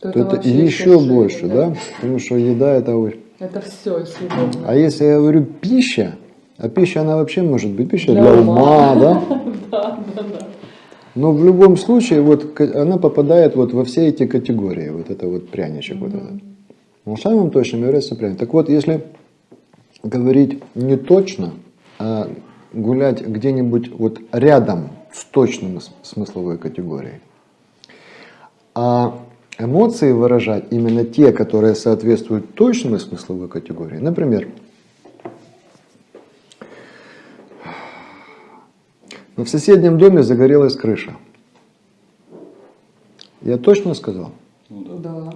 то это вообще еще больше, да? Потому что еда это очень... Это все съедобно. А если я говорю пища, А пища, она вообще может быть пища Для для, ума. ума, да? Да, да, да. Но в любом случае, вот она попадает вот во все эти категории, вот это вот пряничек, вот этот. Но самым точным является пряник. Так вот, если говорить не точно, а гулять где-нибудь вот рядом с точным смысловой категорией, а эмоции выражать именно те, которые соответствуют точной смысловой категории. Например, в соседнем доме загорелась крыша. Я точно сказал? Ну да.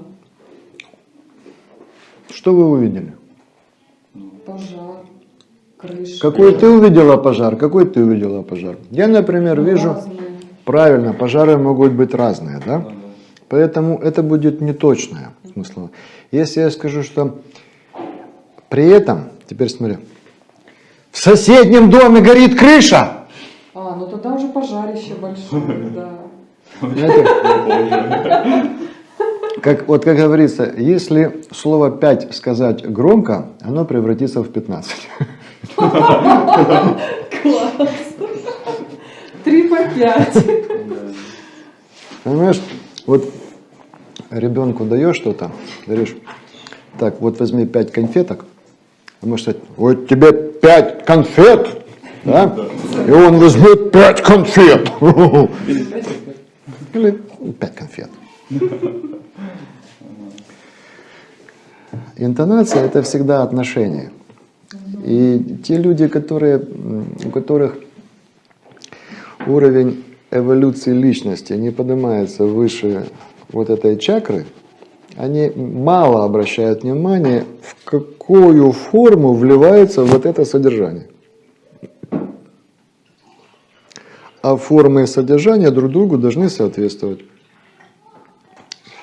Что вы увидели? Пожар, крыша. Какой ты увидела пожар? Какой ты увидела пожар? Я, например, вижу, Разные. правильно, пожары могут быть разные, да? Да, да. Поэтому это будет неточное смыслово. Если я скажу, что при этом, теперь смотри, в соседнем доме горит крыша, А, ну тогда уже пожарище большое, да. знаете, как, вот как говорится, если слово 5 сказать громко, оно превратится в 15. Класс. Три по пять. Понимаешь, вот ребенку даешь что-то, говоришь, так, вот возьми 5 конфеток, а может сказать, вот тебе 5 конфет, да? И он возьмет 5 конфет. Или 5 конфет. Интонация – это всегда отношение. И те люди, которые, у которых уровень эволюции личности не поднимается выше вот этой чакры, они мало обращают внимание, в какую форму вливается вот это содержание. А формы и содержание друг другу должны соответствовать,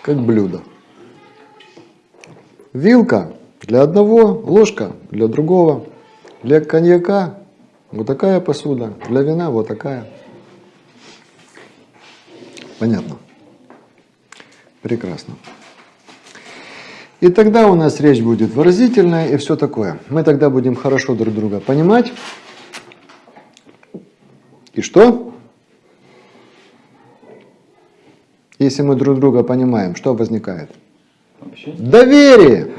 как блюдо. Вилка для одного, ложка для другого. Для коньяка вот такая посуда, для вина вот такая. Понятно? Прекрасно. И тогда у нас речь будет выразительная и все такое. Мы тогда будем хорошо друг друга понимать. И что? Если мы друг друга понимаем, что возникает? Вообще? Доверие!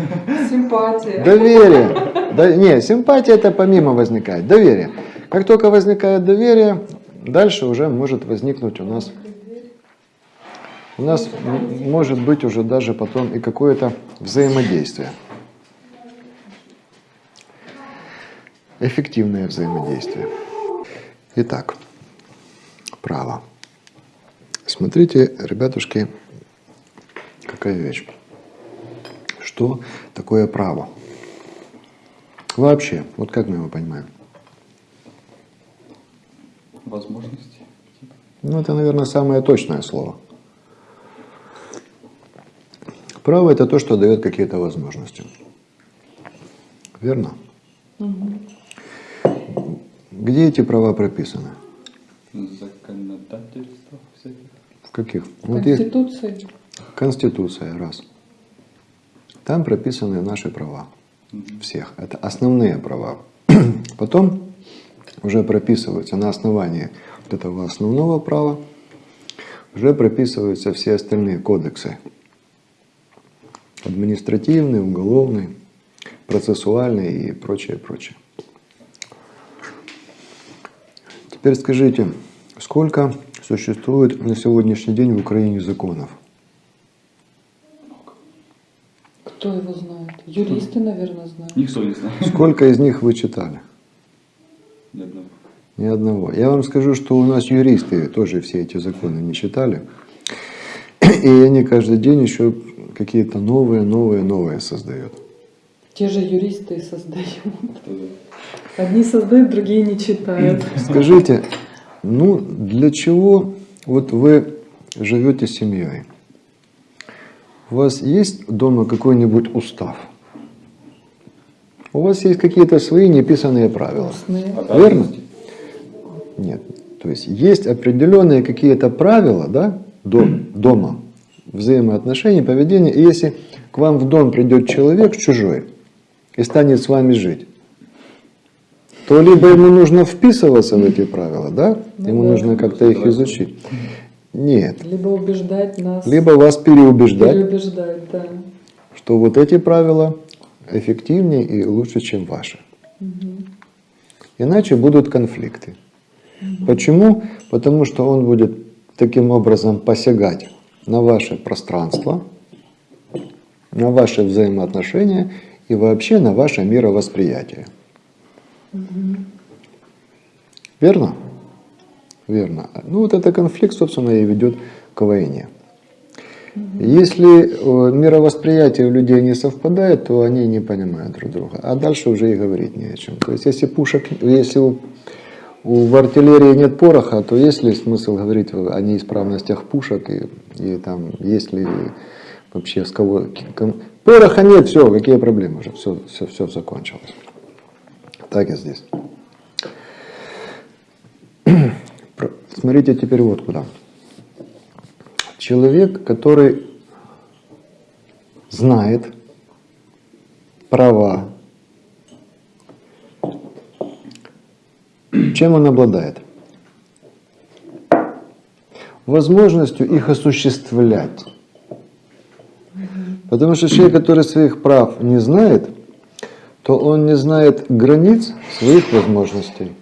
Симпатия. Доверие. Да, не, симпатия это помимо возникает. Доверие. Как только возникает доверие, дальше уже может возникнуть у нас, у нас может быть уже даже потом и какое-то взаимодействие. Эффективное взаимодействие. Итак, право. Смотрите, ребятушки, какая вещь. Что такое право? Вообще, вот как мы его понимаем? Возможности. Ну, это, наверное, самое точное слово. Право – это то, что дает какие-то возможности. Верно? Где эти права прописаны? Законодательство всяких. В каких? Вот есть Конституции. Конституция, раз. Там прописаны наши права. Всех. Это основные права. Потом уже прописываются на основании вот этого основного права, уже прописываются все остальные кодексы. Административный, уголовный, процессуальный и прочее, прочее. Теперь скажите, сколько существует на сегодняшний день в Украине законов? Кто его знает? Юристы, наверное, знают. Никто не знает. Сколько из них вы читали? Ни одного. Ни одного. Я вам скажу, что у нас юристы тоже все эти законы не читали. И они каждый день еще какие-то новые, новые, новые создают. Те же юристы создают. Одни создают, другие не читают. Скажите, ну для чего вот вы живете семьей? У вас есть дома какой-нибудь устав? У вас есть какие-то свои неписанные правила? Устные. Верно? Нет. То есть есть определенные какие-то правила да, дом, дома, взаимоотношений, поведения. И если к вам в дом придет человек чужой и станет с вами жить, то либо ему нужно вписываться в эти правила, да? Ну Ему да. нужно как-то их изучить. Нет. Либо убеждать нас, Либо вас переубеждать, переубеждать, да. что вот эти правила эффективнее и лучше, чем ваши. Иначе будут конфликты. Почему? Потому что он будет таким образом посягать на ваше пространство, на ваши взаимоотношения и вообще на ваше мировосприятие. Верно? Верно. Ну вот этот конфликт, собственно, и ведет к войне. Если э, мировосприятие у людей не совпадает, то они не понимают друг друга. А дальше уже и говорить не о чем. То есть если пушек, если у, у- в артиллерии нет пороха, то есть ли смысл говорить о неисправностях пушек и, и там есть ли вообще с кого... Пороха нет, все, какие проблемы уже, все, все, все закончилось. Так и здесь. Смотрите теперь вот куда. Человек, который знает права, чем он обладает? Возможностью их осуществлять. Потому что человек, который своих прав не знает, то он не знает границ своих возможностей.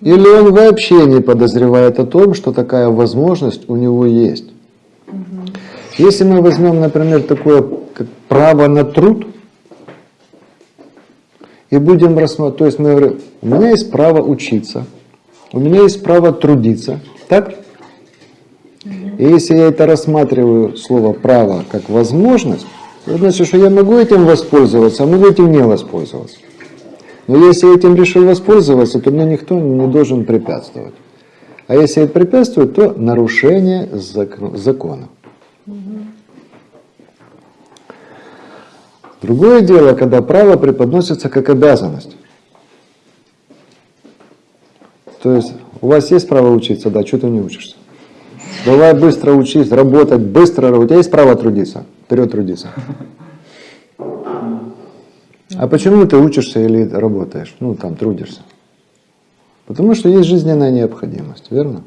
Или он вообще не подозревает о том, что такая возможность у него есть. Если мы возьмем, например, такое как право на труд, и будем рассматривать, то есть мы говорим, у меня есть право учиться, у меня есть право трудиться, так? И если я это рассматриваю слово право как возможность, то значит, что я могу этим воспользоваться, а могу этим не воспользоваться. Но если я этим решил воспользоваться, то мне никто не должен препятствовать. А если это препятствует, то нарушение зак- закона. Другое дело, когда право преподносится как обязанность. То есть у вас есть право учиться, да, что ты не учишься? Давай быстро учись, работать, быстро. У тебя есть право трудиться? Вперед трудиться. А почему ты учишься или работаешь? Ну, там, трудишься. Потому что есть жизненная необходимость, верно?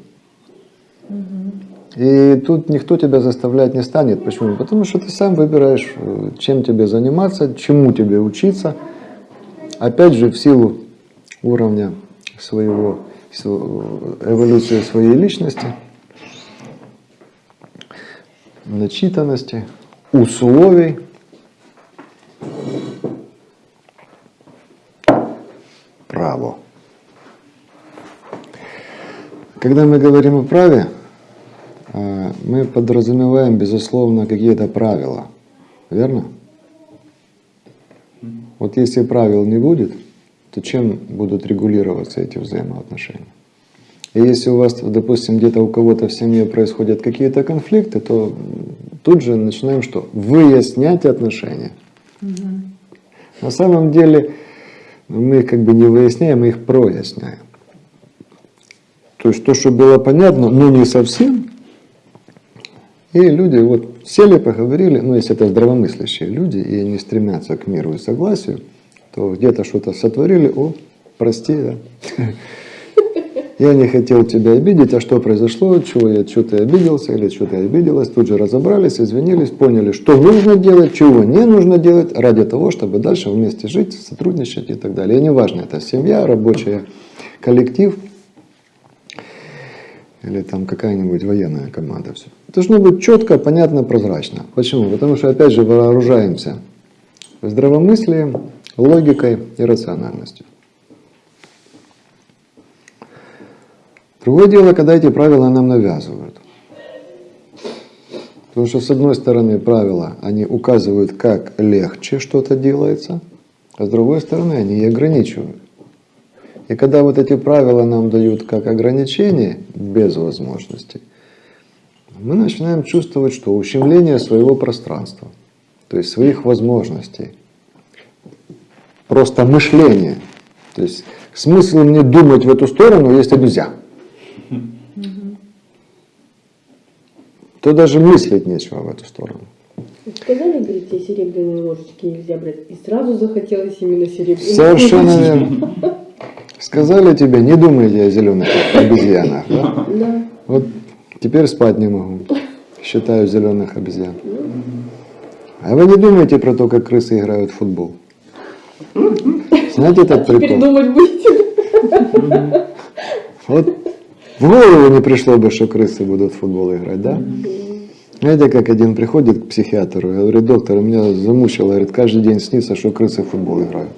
И тут никто тебя заставлять не станет. Почему? Потому что ты сам выбираешь, э, чем тебе заниматься, чему тебе учиться. Опять же, в силу уровня своего, св- эволюции своей личности, начитанности, условий. Право. Когда мы говорим о праве, мы подразумеваем, безусловно, какие-то правила. Верно? Вот если правил не будет, то чем будут регулироваться эти взаимоотношения? И если у вас, допустим, где-то у кого-то в семье происходят какие-то конфликты, то тут же начинаем что? Выяснять отношения. На самом деле мы их как бы не выясняем, мы их проясняем. То есть то, что было понятно, но не совсем. И люди вот сели, поговорили, ну если это здравомыслящие люди, и они стремятся к миру и согласию, то где-то что-то сотворили, о, прости, да. Я не хотел тебя обидеть, а что произошло, чего я, что ты обиделся или что ты обиделась, тут же разобрались, извинились, поняли, что нужно делать, чего не нужно делать, ради того, чтобы дальше вместе жить, сотрудничать и так далее. И неважно, это семья, рабочая, коллектив или там какая-нибудь военная команда. Все. Должно быть четко, понятно, прозрачно. Почему? Потому что, опять же, вооружаемся здравомыслием, логикой и рациональностью. Другое дело, когда эти правила нам навязывают. Потому что, с одной стороны, правила, они указывают, как легче что-то делается, а с другой стороны, они и ограничивают. И когда вот эти правила нам дают как ограничение, без возможностей, мы начинаем чувствовать, что ущемление своего пространства, то есть своих возможностей, просто мышление. То есть смысл мне думать в эту сторону, если нельзя. То даже мыслить нечего в эту сторону. Сказали, говорите, серебряные ложечки нельзя брать. И сразу захотелось именно серебряные Совершенно верно. Сказали тебе, не думайте о зеленых обезьянах. Да? Да. Вот теперь спать не могу. Считаю зеленых обезьян. А вы не думаете про то, как крысы играют в футбол? Знаете этот прикол? думать будете? Вот в голову не пришло бы, что крысы будут в футбол играть, да? Знаете, как один приходит к психиатру и говорит, доктор, меня замучило, говорит, каждый день снится, что крысы в футбол играют.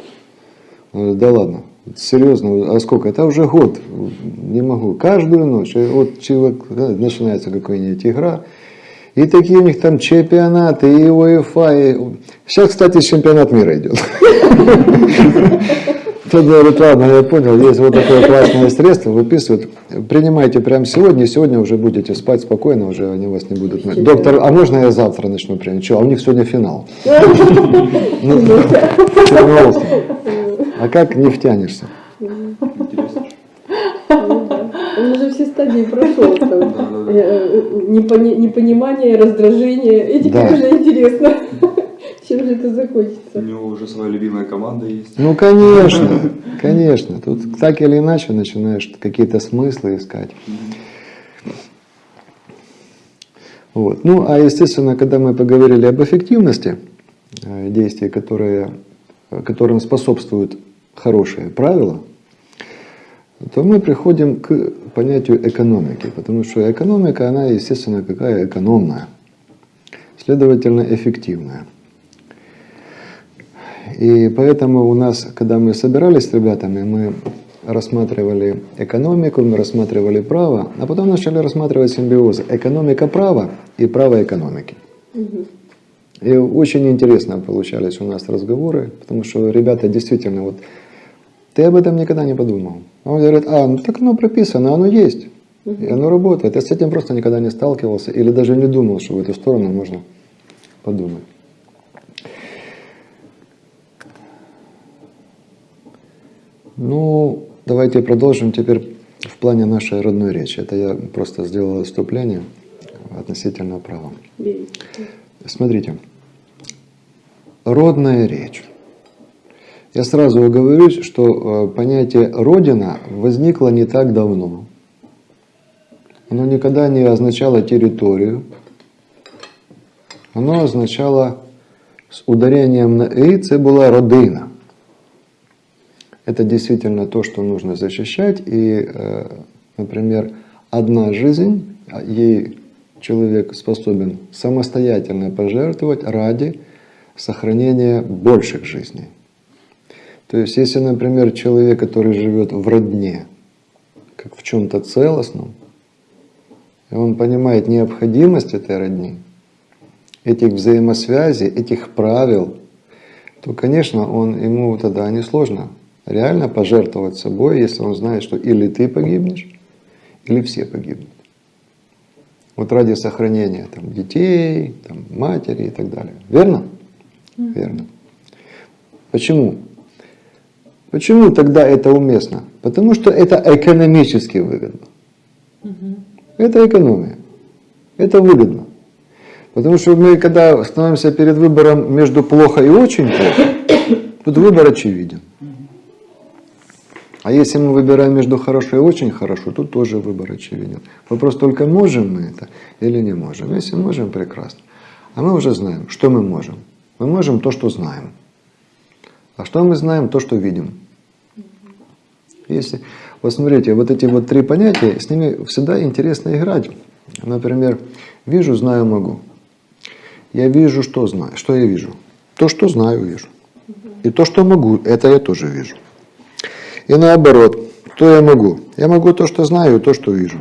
Он говорит, да ладно, серьезно, а сколько? Это уже год, не могу, каждую ночь. И вот человек, начинается какая-нибудь игра, и такие у них там чемпионаты, и УЕФА. И... Сейчас, кстати, чемпионат мира идет. Тот говорит, ладно, я понял, есть вот такое классное средство, выписывают, принимайте прямо сегодня, сегодня уже будете спать спокойно, уже они вас не будут... Доктор, а можно я завтра начну принимать? Что, а у них сегодня финал. А как не втянешься? Интересно. Он уже все стадии прошел. Э, э, непони- Непонимание, раздражение. И теперь уже интересно, чем же это У закончится. него уже своя любимая команда есть. Ну, конечно, конечно. Тут так или иначе начинаешь какие-то смыслы искать. Вот. Ну, а естественно, когда мы поговорили об эффективности э, действий, которые, которым способствуют хорошие правила, то мы приходим к понятию экономики, потому что экономика, она, естественно, какая экономная, следовательно, эффективная. И поэтому у нас, когда мы собирались с ребятами, мы рассматривали экономику, мы рассматривали право, а потом начали рассматривать симбиоз экономика права и право экономики. И очень интересно получались у нас разговоры, потому что ребята действительно вот ты об этом никогда не подумал. А он говорит, а, ну так оно прописано, оно есть, и оно работает. Я с этим просто никогда не сталкивался или даже не думал, что в эту сторону можно подумать. Ну, давайте продолжим теперь в плане нашей родной речи. Это я просто сделал вступление относительно права. Смотрите, родная речь. Я сразу оговорюсь, что э, понятие «родина» возникло не так давно. Оно никогда не означало территорию. Оно означало с ударением на «и» це была родина. Это действительно то, что нужно защищать. И, э, например, одна жизнь, а ей человек способен самостоятельно пожертвовать ради сохранения больших жизней. То есть, если, например, человек, который живет в родне, как в чем-то целостном, и он понимает необходимость этой родни, этих взаимосвязей, этих правил, то, конечно, он, ему тогда несложно реально пожертвовать собой, если он знает, что или ты погибнешь, или все погибнут. Вот ради сохранения там, детей, там, матери и так далее. Верно? Верно. Почему? Почему тогда это уместно? Потому что это экономически выгодно. Это экономия. Это выгодно. Потому что мы, когда становимся перед выбором между плохо и очень плохо, тут выбор очевиден. А если мы выбираем между хорошо и очень хорошо, тут тоже выбор очевиден. Вопрос только, можем мы это или не можем. Если можем, прекрасно. А мы уже знаем, что мы можем. Мы можем то, что знаем. А что мы знаем? То, что видим. Если, вот смотрите, вот эти вот три понятия, с ними всегда интересно играть. Например, вижу, знаю, могу. Я вижу, что знаю. Что я вижу? То, что знаю, вижу. И то, что могу, это я тоже вижу. И наоборот, то я могу. Я могу то, что знаю, и то, что вижу.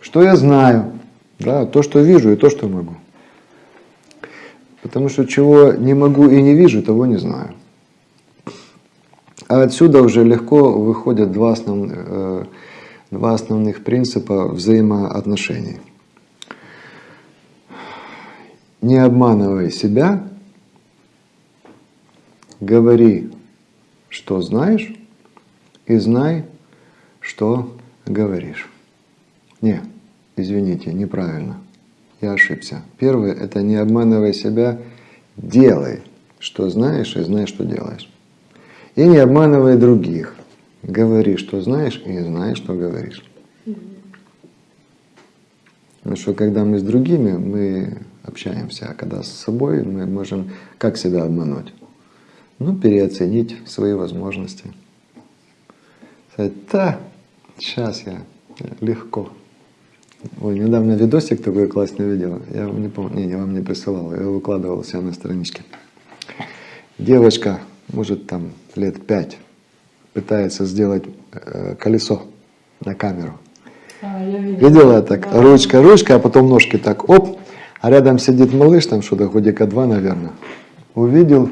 Что я знаю, да, то, что вижу, и то, что могу. Потому что чего не могу и не вижу, того не знаю. А отсюда уже легко выходят два, основ, э, два основных принципа взаимоотношений. Не обманывай себя, говори, что знаешь, и знай, что говоришь. Не, извините, неправильно. Я ошибся. Первое – это не обманывай себя, делай, что знаешь, и знай, что делаешь. И не обманывай других. говори, что знаешь, и знаешь, что говоришь. Потому что когда мы с другими, мы общаемся, а когда с собой, мы можем как себя обмануть? Ну, переоценить свои возможности. Сказать, да, сейчас я легко. Ой, недавно видосик такой классный видел. Я вам не помню, не, я вам не присылал, я выкладывал себя на страничке. Девочка, может там лет пять, пытается сделать э, колесо на камеру. А, я видела. Видела так? Да. Ручка, ручка, а потом ножки так, оп, а рядом сидит малыш, там что-то годика два, наверное. Увидел,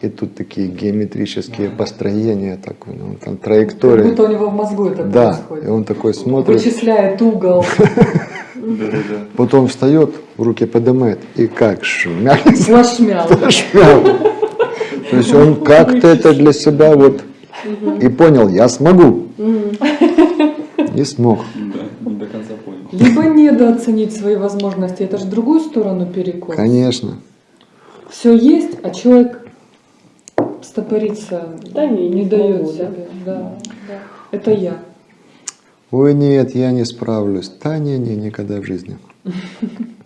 и тут такие геометрические построения, так, ну, там Как траектории. будто у него в мозгу это Да, происходит. и он такой смотрит, Вычисляет угол. Потом встает, руки поднимает и как. Зашмял. шмял. То есть он как-то это для себя вот и понял, я смогу. Не смог. Да, не до конца понял. Либо недооценить свои возможности, это же в другую сторону перекос. Конечно. Все есть, а человек стопориться Да не, не дает да? себе. Да, да. Это я. Ой, нет, я не справлюсь. Да, не, не, никогда в жизни.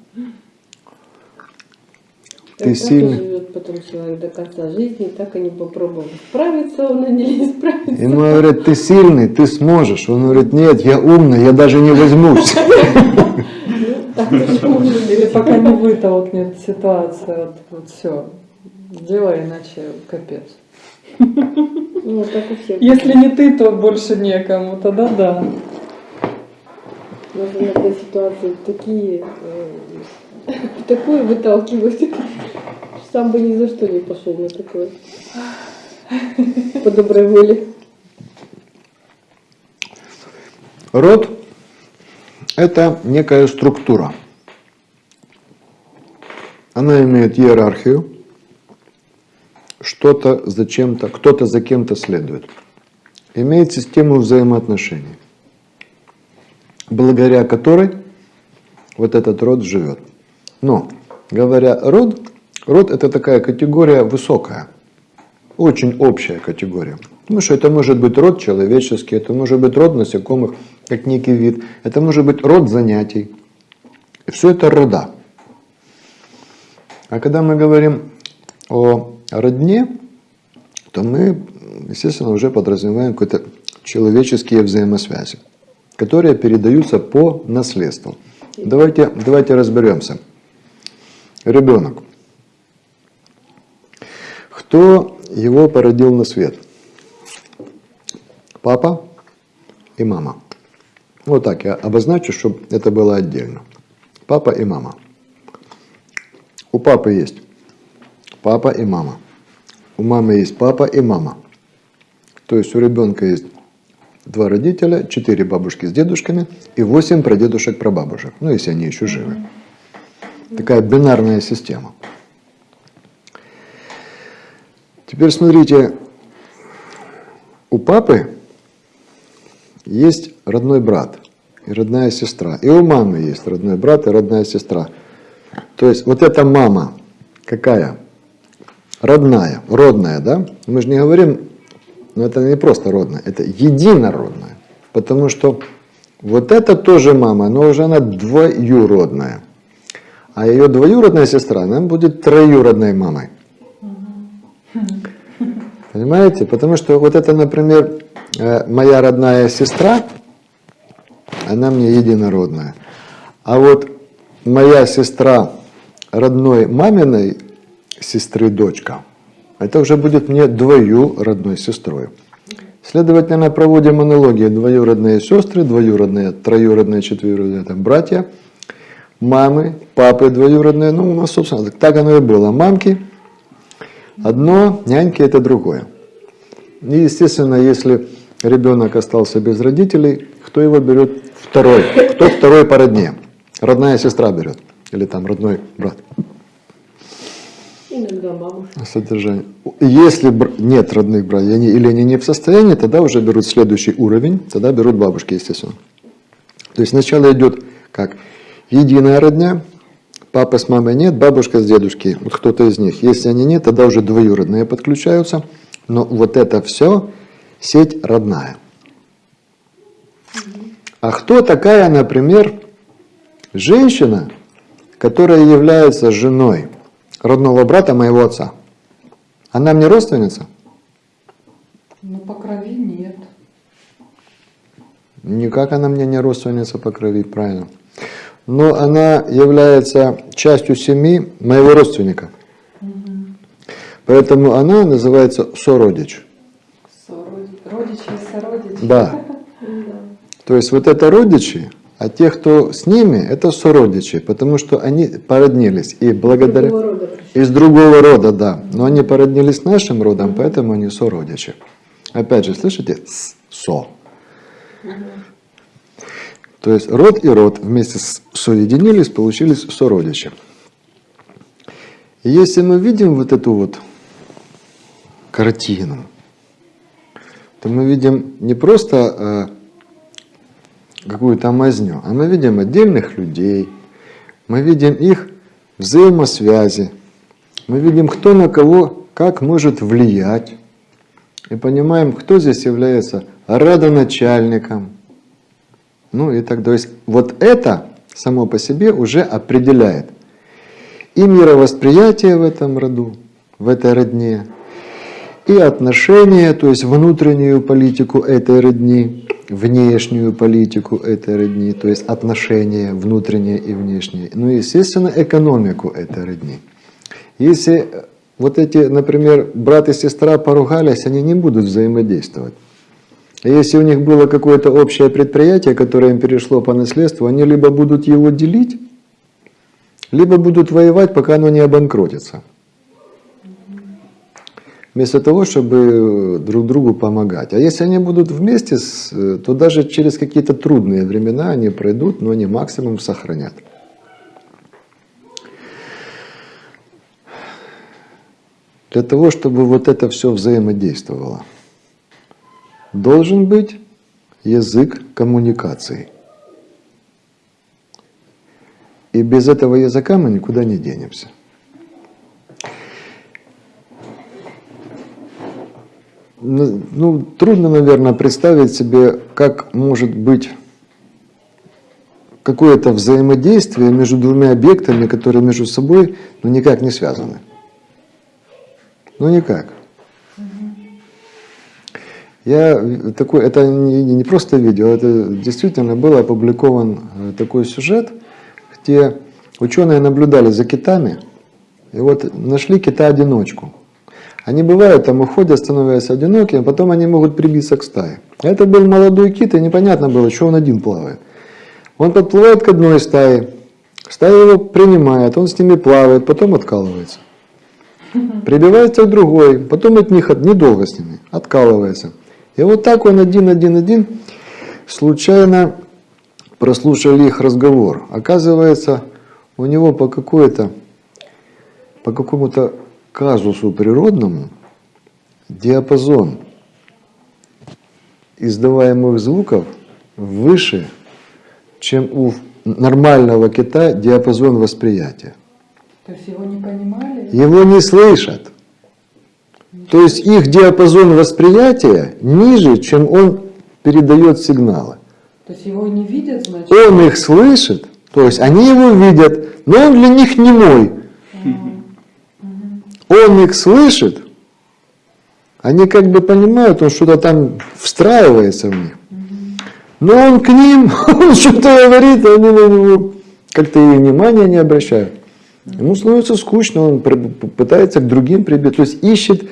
Ты Так сильный. и живет потом человек до конца жизни, так и не попробовал справиться он или не справиться. Ему говорят, ты сильный, ты сможешь. Он говорит, нет, я умный, я даже не возьмусь. Ну, Или пока не вытолкнет ситуация, вот, все, делай, иначе капец. Ну, так у всех. Если не ты, то больше некому, тогда да. Нас иногда ситуации такие, э, такое выталкивают. Сам бы ни за что не пошел на такое. По доброй воле. Род – это некая структура. Она имеет иерархию, что-то зачем-то, кто-то за кем-то следует. Имеет систему взаимоотношений, благодаря которой вот этот род живет. Но, говоря род, род это такая категория высокая, очень общая категория. Потому что это может быть род человеческий, это может быть род насекомых, как некий вид, это может быть род занятий. И все это рода. А когда мы говорим о родне, то мы, естественно, уже подразумеваем какие-то человеческие взаимосвязи, которые передаются по наследству. Давайте, давайте разберемся. Ребенок. Кто его породил на свет? Папа и мама. Вот так я обозначу, чтобы это было отдельно. Папа и мама. У папы есть папа и мама. У мамы есть папа и мама. То есть у ребенка есть два родителя, четыре бабушки с дедушками и восемь прадедушек прабабушек. Ну, если они еще живы. Такая бинарная система. Теперь смотрите, у папы есть родной брат и родная сестра. И у мамы есть родной брат и родная сестра. То есть вот эта мама какая? Родная, родная, да? Мы же не говорим, но это не просто родная, это единородная. Потому что вот это тоже мама, но уже она двоюродная. А ее двоюродная сестра, она будет троюродной мамой. Понимаете? Потому что вот это, например, э, моя родная сестра, она мне единородная. А вот моя сестра родной маминой сестры дочка, это уже будет мне двоюродной сестрой. Следовательно, проводим аналогии. Двоюродные сестры, двоюродные, троюродные, четверюродные, там, братья, мамы, папы двоюродные. Ну, у нас, собственно, так оно и было. Мамки одно, няньки это другое. И, естественно, если ребенок остался без родителей, кто его берет? Второй. Кто второй по родне? Родная сестра берет. Или там родной брат. Иногда бабушка. Содержание. Если бр- нет родных братьев они- или они не в состоянии, тогда уже берут следующий уровень, тогда берут бабушки, естественно. То есть сначала идет как единая родня, папа с мамой нет, бабушка с дедушкой, вот кто-то из них. Если они нет, тогда уже двоюродные подключаются. Но вот это все сеть родная. А кто такая, например, женщина, которая является женой родного брата моего отца? Она мне родственница? Ну, по крови нет. Никак она мне не родственница по крови, правильно. Но она является частью семьи моего родственника. Поэтому она называется сородич. Сородич. Родичи и сородичи. Да. То есть вот это родичи, а те, кто с ними, это сородичи, потому что они породнились. И благодаря... Другого рода. Из другого рода, да. Но они породнились с нашим родом, поэтому они сородичи. Опять же, слышите? С- Со. То есть род и род вместе соединились, получились сородичи. И если мы видим вот эту вот картину, то мы видим не просто э, какую-то мазню, а мы видим отдельных людей, мы видим их взаимосвязи, мы видим, кто на кого как может влиять, и понимаем, кто здесь является родоначальником. Ну и так, то есть вот это само по себе уже определяет и мировосприятие в этом роду, в этой родне, и отношения, то есть внутреннюю политику этой родни, внешнюю политику этой родни, то есть отношения внутренние и внешние, ну и, естественно, экономику этой родни. Если вот эти, например, брат и сестра поругались, они не будут взаимодействовать. А если у них было какое-то общее предприятие, которое им перешло по наследству, они либо будут его делить, либо будут воевать, пока оно не обанкротится. Вместо того, чтобы друг другу помогать. А если они будут вместе, то даже через какие-то трудные времена они пройдут, но они максимум сохранят. Для того, чтобы вот это все взаимодействовало, должен быть язык коммуникации. И без этого языка мы никуда не денемся. Ну, ну, трудно, наверное, представить себе, как может быть какое-то взаимодействие между двумя объектами, которые между собой ну, никак не связаны. Ну никак. Я такой, это не, не просто видео, это действительно был опубликован э, такой сюжет, где ученые наблюдали за китами, и вот нашли кита-одиночку. Они бывают там уходят, становятся одинокими, а потом они могут прибиться к стае. Это был молодой кит, и непонятно было, что он один плавает. Он подплывает к одной стае, стая его принимает, он с ними плавает, потом откалывается. Прибивается к другой, потом от них недолго с ними, откалывается. И вот так он один-один-один случайно прослушали их разговор. Оказывается, у него по какой-то, по какому-то казусу природному диапазон издаваемых звуков выше, чем у нормального кита диапазон восприятия. То есть его не понимали? Его не слышат. То есть их диапазон восприятия ниже, чем он передает сигналы. То есть его не видят, значит? Он их слышит, то есть они его видят, но он для них не мой. Он их слышит, они как бы понимают, он что-то там встраивается в них. Но он к ним, он что-то говорит, а они на него как-то и внимания не обращают. Ему становится скучно, он пытается к другим прибить, то есть ищет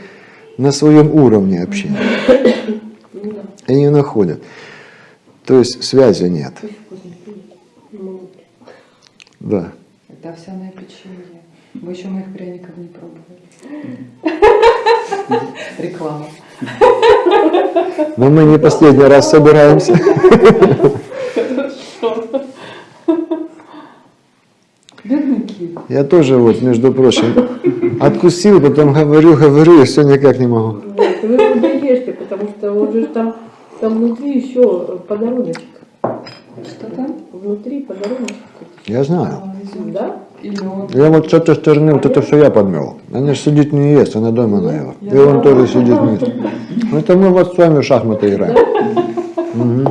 на своем уровне общения. И не находят. То есть связи нет. Да. Это овсяное печенье. Мы еще моих пряников не пробовали. Реклама. Но мы не последний раз собираемся. Я тоже вот, между прочим, откусил, потом говорю, говорю, и все никак не могу. Вот, вы его доешьте, потому что он же там, там внутри еще подаруночек. Что там? Внутри подаруночек. Я знаю. Да? Я вот с этой стороны, вот это все я подмел. Она же сидит не ест, она дома наела. И он тоже сидит не ест. Ну, Это мы вот с вами в шахматы играем. Мгм.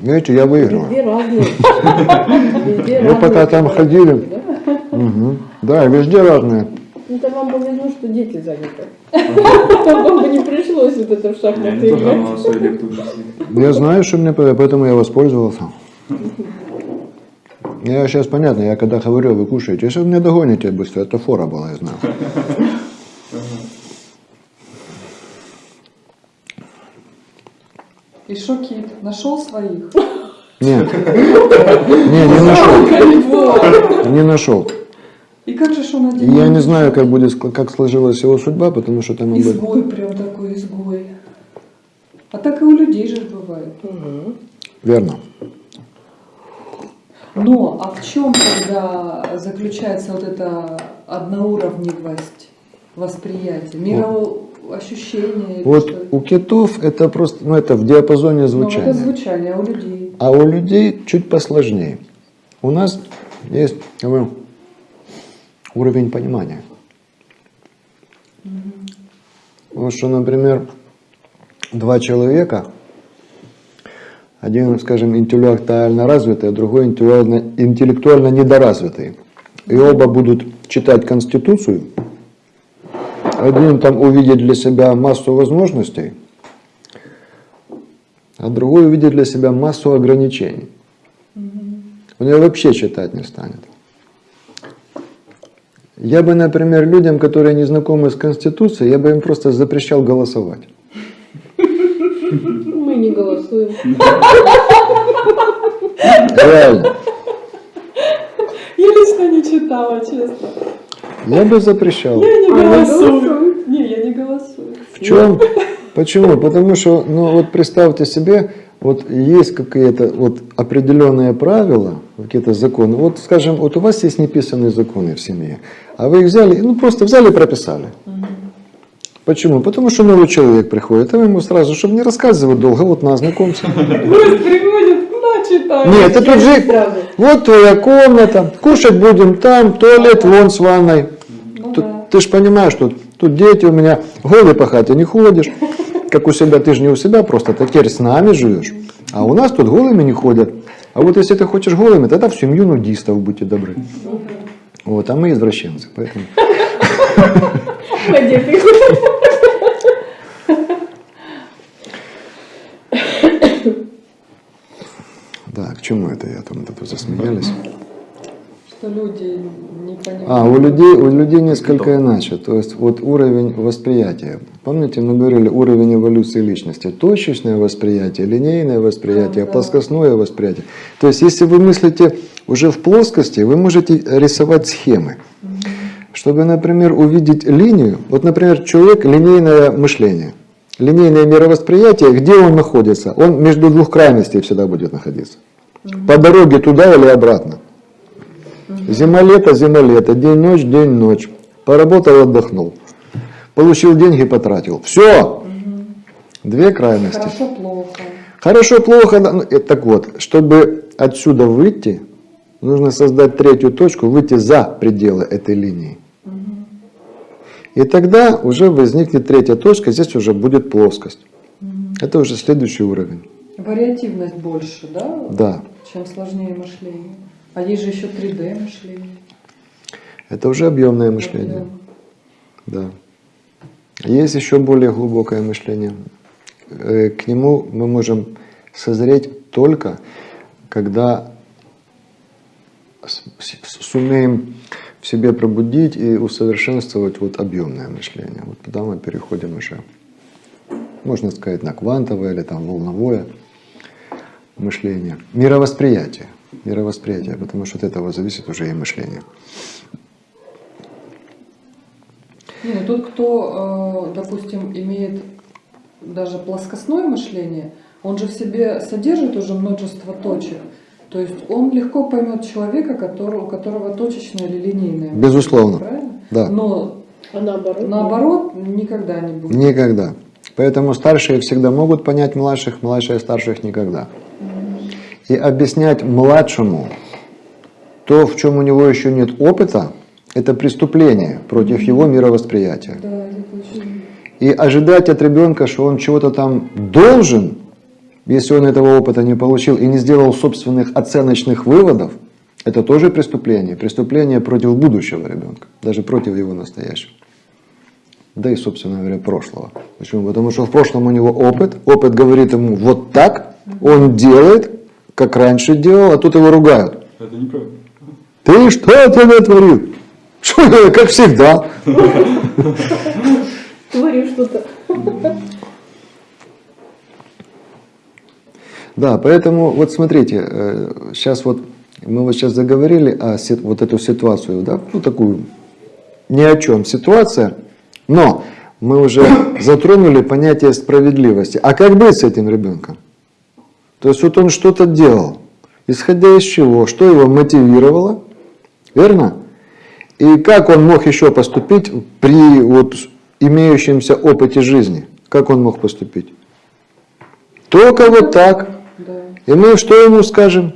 Видите, я выиграл. Везде разные. Везде Вы пока разные там ходили. да? Мгм. Да, везде разные. Ну, Это вам повезло, что дети заняты. Вам бы не пришлось вот это в шахматы играть. внесли. Я знаю, что мне поэтому я воспользовался. Я сейчас понятно, я когда говорю, вы кушаете, если вы меня догоните быстро, это фора была, я знаю. И шокит. Нашел своих. Нет, не, не нашел, не нашел. И как же он один? я не знаю, как будет, как сложилась его судьба, потому что там об Изгой прям такой изгой. А так и у людей же бывает. Мгм. Верно. Но, а в чем тогда заключается вот эта одноуровневость восприятия, мироощущения? Вот у китов это просто, ну это в диапазоне Ну, это звучания. звучание, а у людей? А у людей чуть посложнее. У нас есть уровень понимания. Вот что, например, два человека, один, скажем, интеллектуально развитый, а другой интеллектуально, интеллектуально недоразвитый. И оба будут читать Конституцию. Один там увидит для себя массу возможностей, а другой увидит для себя массу ограничений. Он ее вообще читать не станет. Я бы, например, людям, которые не знакомы с Конституцией, я бы им просто запрещал голосовать. Мы не голосуем. Реально. Я лично не читала, честно. Я бы запрещал. Я не А, голосую. Не, я не голосую. В чем? Почему? Потому что, ну вот представьте себе, вот есть какие-то вот определенные правила, какие-то законы. Вот, скажем, вот у вас есть неписанные законы в семье, а вы их взяли, ну просто взяли и прописали. Почему? Потому что новый человек приходит, а вы ему сразу, чтобы не рассказывать долго, вот на знакомься. Гость приходит, на, читай. Нет, это тут же, вот твоя комната, кушать будем там, туалет вон с ванной. Ну. Ты же понимаешь, что тут дети у меня голый по хате не ходишь, как у себя, ты же не у себя просто, ты теперь с нами живешь. А у нас тут голыми не ходят. А вот если ты хочешь голыми, тогда в семью нудистов будьте добры. Вот, а мы извращенцы, поэтому... Да, к чему это я там тут засмеялись? Что люди не понимают. А, у людей, у людей несколько иначе. То есть вот уровень восприятия. Помните, мы говорили уровень эволюции личности. Точечное восприятие, линейное восприятие, А, да. плоскостное восприятие. То есть если вы мыслите уже в плоскости, вы можете рисовать схемы. Чтобы, например, увидеть линию, вот, например, человек линейное мышление, линейное мировосприятие, где он находится? Он между двух крайностей всегда будет находиться. По дороге туда или обратно. Зима-лето, зима-лето, день-ночь, день-ночь. Поработал, отдохнул. Получил деньги, потратил. Все. Две крайности. Хорошо, плохо. Хорошо, плохо. ну, Так вот, чтобы отсюда выйти, нужно создать третью точку, выйти за пределы этой линии. И тогда уже возникнет третья точка, здесь уже будет плоскость. Это уже следующий уровень. Вариативность больше, да? Да. Чем сложнее мышление. А есть же еще 3D мышление. Это уже объемное мышление. Объем. Да. Есть еще более глубокое мышление. Э, К нему мы можем созреть только, когда сумеем в себе пробудить и усовершенствовать вот объемное мышление. Вот тогда мы переходим уже, можно сказать, на квантовое или там волновое мышление. Мировосприятие. Мировосприятие, потому что от этого зависит уже и мышление. Не, ну тот, кто, э, допустим, имеет даже плоскостное мышление, он же в себе содержит уже множество точек. То есть он легко поймет человека, который, у которого точечное или линейное. Безусловно. Правильно? Да. Но А наоборот? наоборот никогда не будет. Никогда. Поэтому старшие всегда могут понять младших, младшие старших никогда. И объяснять младшему то, в чем у него еще нет опыта, это преступление против его мировосприятия. Да. И ожидать от ребенка, что он чего-то там должен, если он этого опыта не получил и не сделал собственных оценочных выводов, это тоже преступление. Преступление против будущего ребенка, даже против его настоящего. Да и, собственно говоря, прошлого. Почему? Потому что в прошлом у него опыт, опыт говорит ему вот так, он делает, как раньше делал, а тут его ругают. Это неправильно. Ты что ты натворил? Что это, как всегда. Творю что-то. Да, поэтому вот смотрите, сейчас вот мы вот сейчас заговорили о вот эту ситуацию, да, ну такую ни о чем ситуация, но мы уже затронули понятие справедливости. А как быть с этим ребенком? То есть вот он что-то делал, исходя из чего, что его мотивировало, верно? И как он мог еще поступить при вот имеющемся опыте жизни? Как он мог поступить? Только вот так. И мы что ему скажем?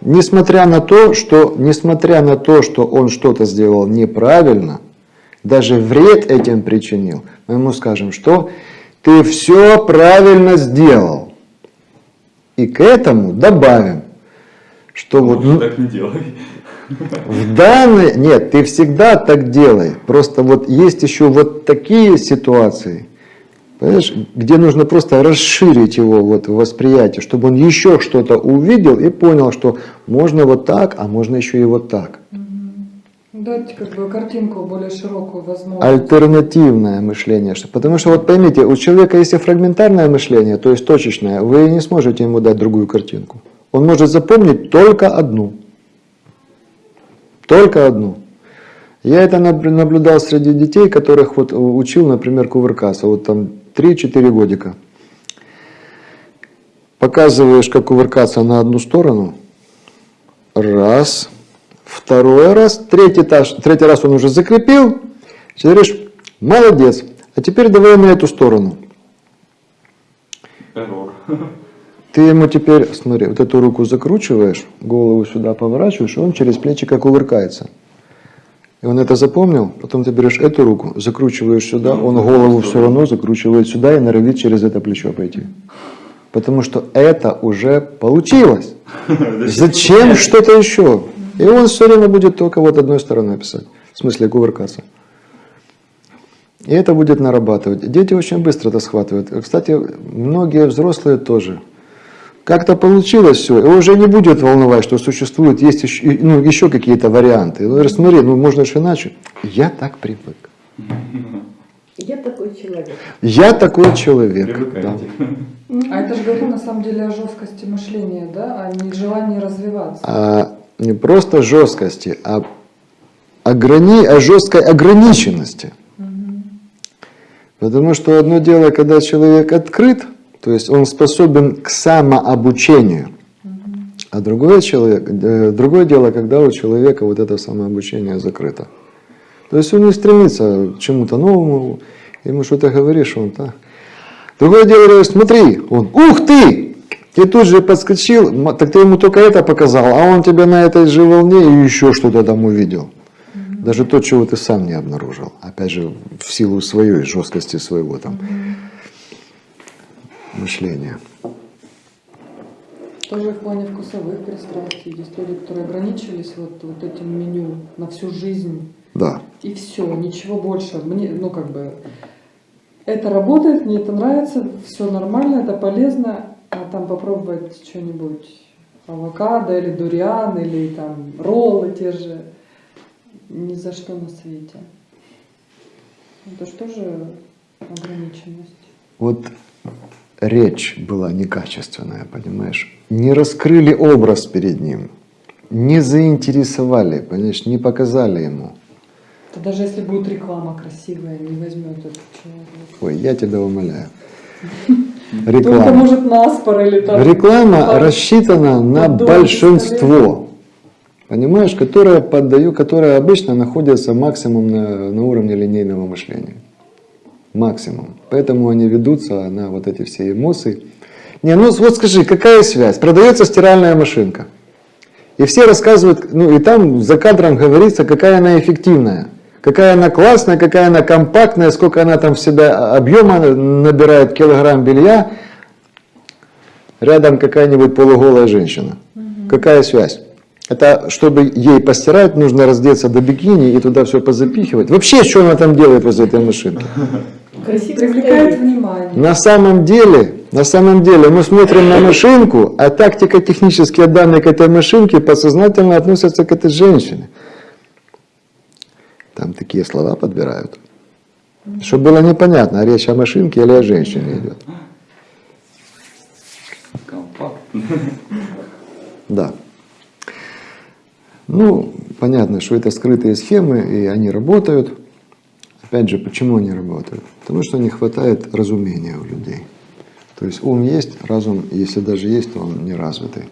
Несмотря на то, что, несмотря на то, что он что-то сделал неправильно, даже вред этим причинил, мы ему скажем, что ты все правильно сделал. И к этому добавим, что вот Лучше так не делай. в данной... Нет, ты всегда так делай. Просто вот есть еще вот такие ситуации, понимаешь, где нужно просто расширить его вот восприятие, чтобы он еще что-то увидел и понял, что можно вот так, а можно еще и вот так. Дать как бы картинку более широкую возможность. Альтернативное мышление. Потому что вот поймите, у человека если фрагментарное мышление, то есть точечное, вы не сможете ему дать другую картинку. Он может запомнить только одну. Только одну. Я это наб- наблюдал среди детей, которых вот учил, например, кувыркаться. Вот там 3-4 годика. Показываешь, как кувыркаться на одну сторону. Раз. Второй раз. Третий, этаж, третий раз он уже закрепил. Ты говоришь, молодец. А теперь давай на эту сторону. Эррор. Ты ему теперь, смотри, вот эту руку закручиваешь, голову сюда поворачиваешь, и он через плечико кувыркается. И он это запомнил, потом ты берешь эту руку, закручиваешь сюда, он голову все равно закручивает сюда и норовит через это плечо пойти. Потому что это уже получилось. Зачем что-то еще? И он все время будет только вот одной стороной писать, в смысле кувыркаться. И это будет нарабатывать. Дети очень быстро это схватывают. Кстати, многие взрослые тоже. Как-то получилось все, и уже не будет волновать, что существует, есть еще, ну, еще какие-то варианты. Ну, смотри, ну можно же иначе. Я так привык. Я такой человек. Я такой человек. да. А это же говорит на самом деле о жесткости мышления, да, а не желании развиваться. А не просто жесткости, а ограни... о жесткой ограниченности. Потому что одно дело, когда человек открыт, то есть он способен к самообучению, а другое, человек, э, другое дело, когда у человека вот это самообучение закрыто. То есть он не стремится к чему-то новому, ему что-то говоришь, он так. Другое дело, говоришь, смотри, он, ух ты! Ты тут же подскочил, так ты ему только это показал, а он тебя на этой же волне и еще что-то там увидел. Даже то, чего ты сам не обнаружил. Опять же, в силу своей жесткости своего там мышления. Тоже в плане вкусовых пристрастий. Есть люди, которые ограничились вот, вот этим меню на всю жизнь. Да. И все, ничего больше. Мне, ну как бы, это работает, мне это нравится, все нормально, это полезно, а там попробовать что-нибудь, авокадо или дуриан, или там роллы те же, ни за что на свете. Это же тоже ограниченность. Вот речь была некачественная, понимаешь? Не раскрыли образ перед ним, не заинтересовали, понимаешь, не показали ему. Это даже если будет реклама красивая, не возьмет этот человек. Ой, я тебя умоляю. Только Реклама. может наспор или там... Реклама под- рассчитана на под дом большинство, понимаешь, которое поддаю, которое обычно находится максимум на, на уровне линейного мышления. Максимум. Поэтому они ведутся на вот эти все эмоции. Не, ну вот скажи, какая связь? Продается стиральная машинка. И все рассказывают, ну и там за кадром говорится, какая она эффективная. Какая она классная, какая она компактная, сколько она там в себя объема набирает килограмм белья. Рядом какая-нибудь полуголая женщина. Какая связь? Это чтобы ей постирать, нужно раздеться до бикини и туда все позапихивать. Вообще, что она там делает возле этой машинки? Красиво Привлекает внимание. На самом деле, на самом деле мы смотрим на машинку, а тактика технические данные к этой машинке подсознательно относятся к этой женщине. Там такие слова подбирают. Чтобы было непонятно, речь о машинке или о женщине идет. Компакт. Да. Ну, понятно, что это скрытые схемы, и они работают. Опять же, почему они работают? Потому что не хватает разумения у людей. То есть ум есть, разум, если даже есть, то он не развитый.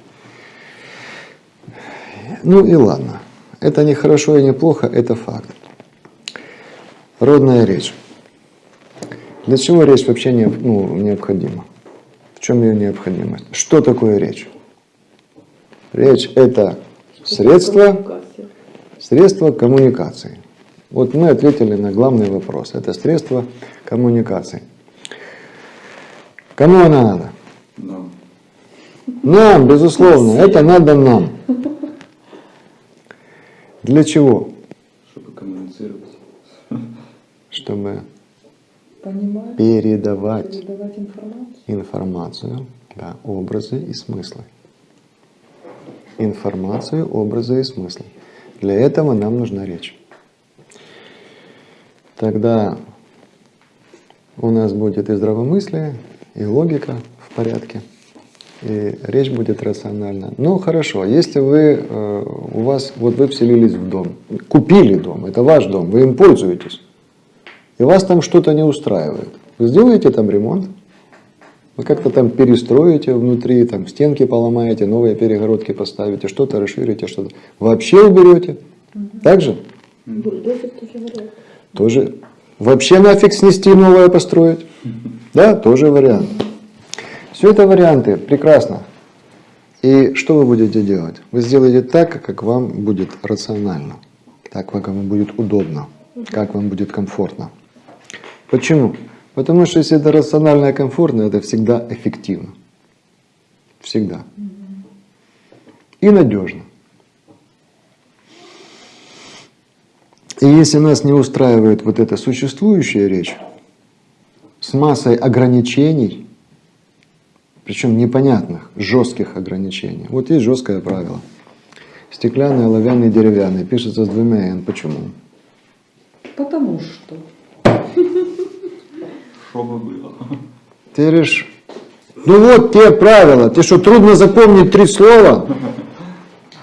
Ну и ладно. Это не хорошо и не плохо, это факт. Родная речь. Для чего речь вообще не, ну, необходима? В чем ее необходимость? Что такое речь? Речь – это средство, средство коммуникации. Вот мы ответили на главный вопрос. Это средство коммуникации. Кому она надо? Да. Нам, безусловно, это надо нам. Для чего? Чтобы Понимать, передавать передавать информацию. информацию, да, образы и смыслы. Информацию, образы и смыслы. Для этого нам нужна речь. Тогда у нас будет и здравомыслие, и логика в порядке, и речь будет рациональна. Ну хорошо, если вы, э, у вас, вот вы вселились в дом, купили дом, это ваш дом, вы им пользуетесь, и вас там что-то не устраивает, вы сделаете там ремонт, вы как-то там перестроите внутри, там стенки поломаете, новые перегородки поставите, что-то расширите, что-то. Вообще уберете. Так же? Бульдозер тоже вариант. Тоже. Вообще нафиг снести, новое построить. Да, тоже вариант. Все это варианты, прекрасно. И что вы будете делать? Вы сделаете так, как вам будет рационально, так, как вам будет удобно, как вам будет комфортно. Почему? Потому что если это рационально и комфортно, это всегда эффективно. Всегда. И надежно. И если нас не устраивает вот эта существующая речь с массой ограничений, причем непонятных, жестких ограничений. Вот есть жесткое правило. Стеклянный, оловянный, деревянный. Пишется с двумя «н». Почему? Потому что. Что бы было? Ты говоришь, ну вот те правила. Ты что, трудно запомнить три слова?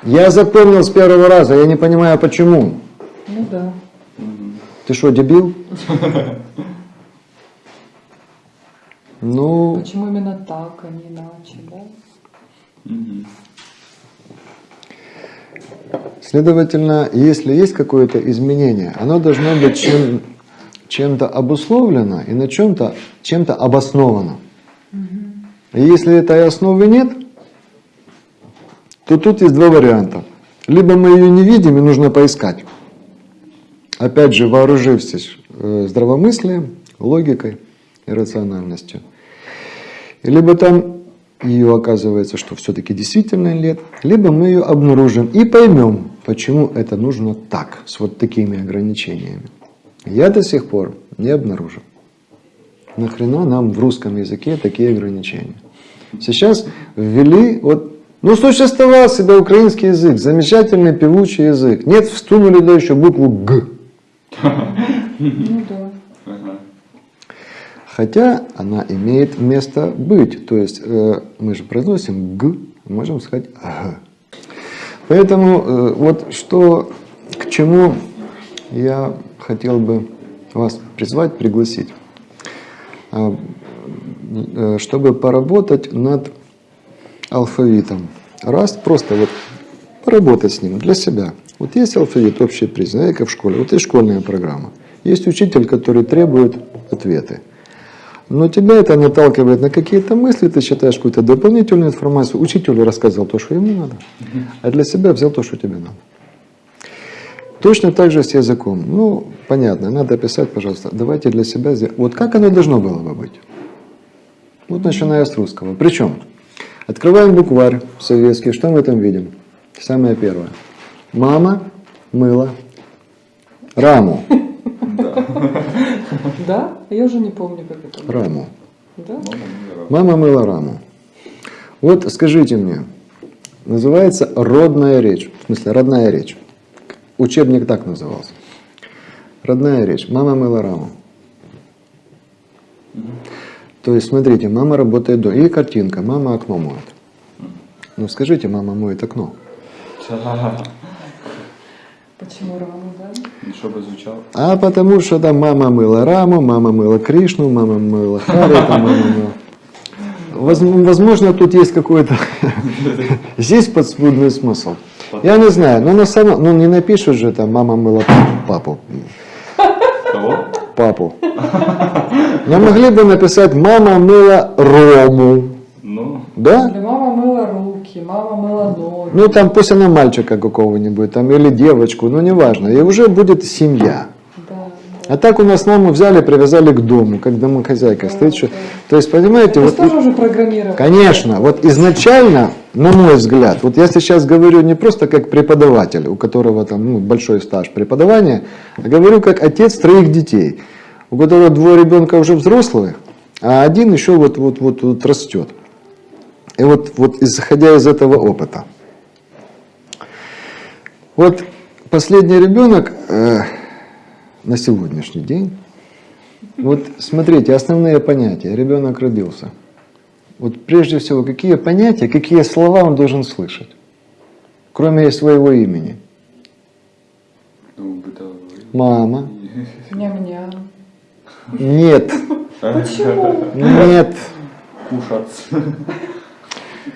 Я запомнил с первого раза, я не понимаю почему. Ну да. Ты что, дебил? Ну, Почему именно так, а не иначе, да? Следовательно, если есть какое-то изменение, оно должно быть чем, чем-то обусловлено и на чем-то чем-то обосновано. И если этой основы нет, то тут есть два варианта. Либо мы ее не видим и нужно поискать. Опять же, вооружившись э, здравомыслием, логикой и рациональностью. Либо там ее оказывается, что все-таки действительно нет, либо мы ее обнаружим и поймем, почему это нужно так, с вот такими ограничениями. Я до сих пор не обнаружил. Нахрена нам в русском языке такие ограничения? Сейчас ввели, вот, ну существовал себе украинский язык, замечательный певучий язык. Нет, встунули туда еще букву Г. Ну да. Хотя она имеет место быть. То есть э, мы же произносим Г, можем сказать Г. Поэтому э, вот что, к чему я хотел бы вас призвать, пригласить. А, э, чтобы поработать над алфавитом. Раз, просто вот поработать с ним для себя. Вот есть алфавит общий признак, как в школе. Вот есть школьная программа. Есть учитель, который требует ответы. Но тебя это наталкивает на какие-то мысли, ты читаешь какую-то дополнительную информацию. Учителю рассказал то, что ему надо, а для себя взял то, что тебе надо. Точно так же с языком. Ну, понятно, надо писать, пожалуйста, давайте для себя сделаем. Вот как оно должно было бы быть? Вот начиная с русского. Причем, открываем букварь советский, что мы там видим? Самое первое. Мама мыла раму. Да? Я уже не помню, как это. было. Раму. Да? Мама мыла раму. Вот скажите мне, называется родная речь, в смысле родная речь. Учебник так назывался. Родная речь. Мама мыла раму. То есть, смотрите, мама работает до. И картинка, мама окно моет. Ну скажите, мама моет окно. Почему раму, да? Ну, чтобы звучало. А потому что там мама мыла раму, мама мыла Кришну, мама мыла Хари, там мама мыла. Воз- Возможно, тут есть какой-то, здесь подспудный смысл. Я не знаю, но на самом, ну не напишут же там мама мыла папу, Кого? папу. Но могли бы написать мама мыла Рому, Ну, да? Или мама мыла руки, мама мыла ноги. Ну там пусть она мальчика какого-нибудь там или девочку, ну неважно, и уже будет семья. А так у нас маму взяли, привязали к дому, как домохозяйка стоит. что- То есть, понимаете, Это вот, тоже уже программировано. конечно, вот изначально, на мой взгляд, вот я сейчас говорю не просто как преподаватель, у которого там ну, большой стаж преподавания, а говорю как отец троих детей, у которого двое ребенка уже взрослые, а один еще вот, вот, вот, вот растет. И вот, вот исходя из этого опыта. Вот последний ребенок э, на сегодняшний день, вот смотрите, основные понятия. Ребенок родился. Вот прежде всего, какие понятия, какие слова он должен слышать, кроме своего имени. Мама. Ням-ням. Нет. Почему? Нет. Кушаться.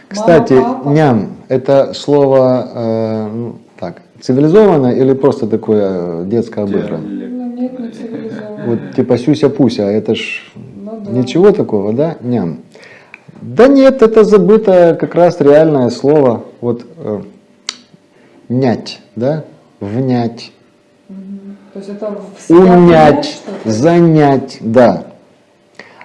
Кстати, папа. ням – это слово э, ну, так, цивилизованное или просто такое э, детское обыгранное? Нет, не цивилизованно. Вот типа сюся-пуся, это ж Ну да. ничего такого, да? Ням. Да нет, это забытое как раз реальное слово. Вот э, нять, да? Внять. То есть это унять, занять, да.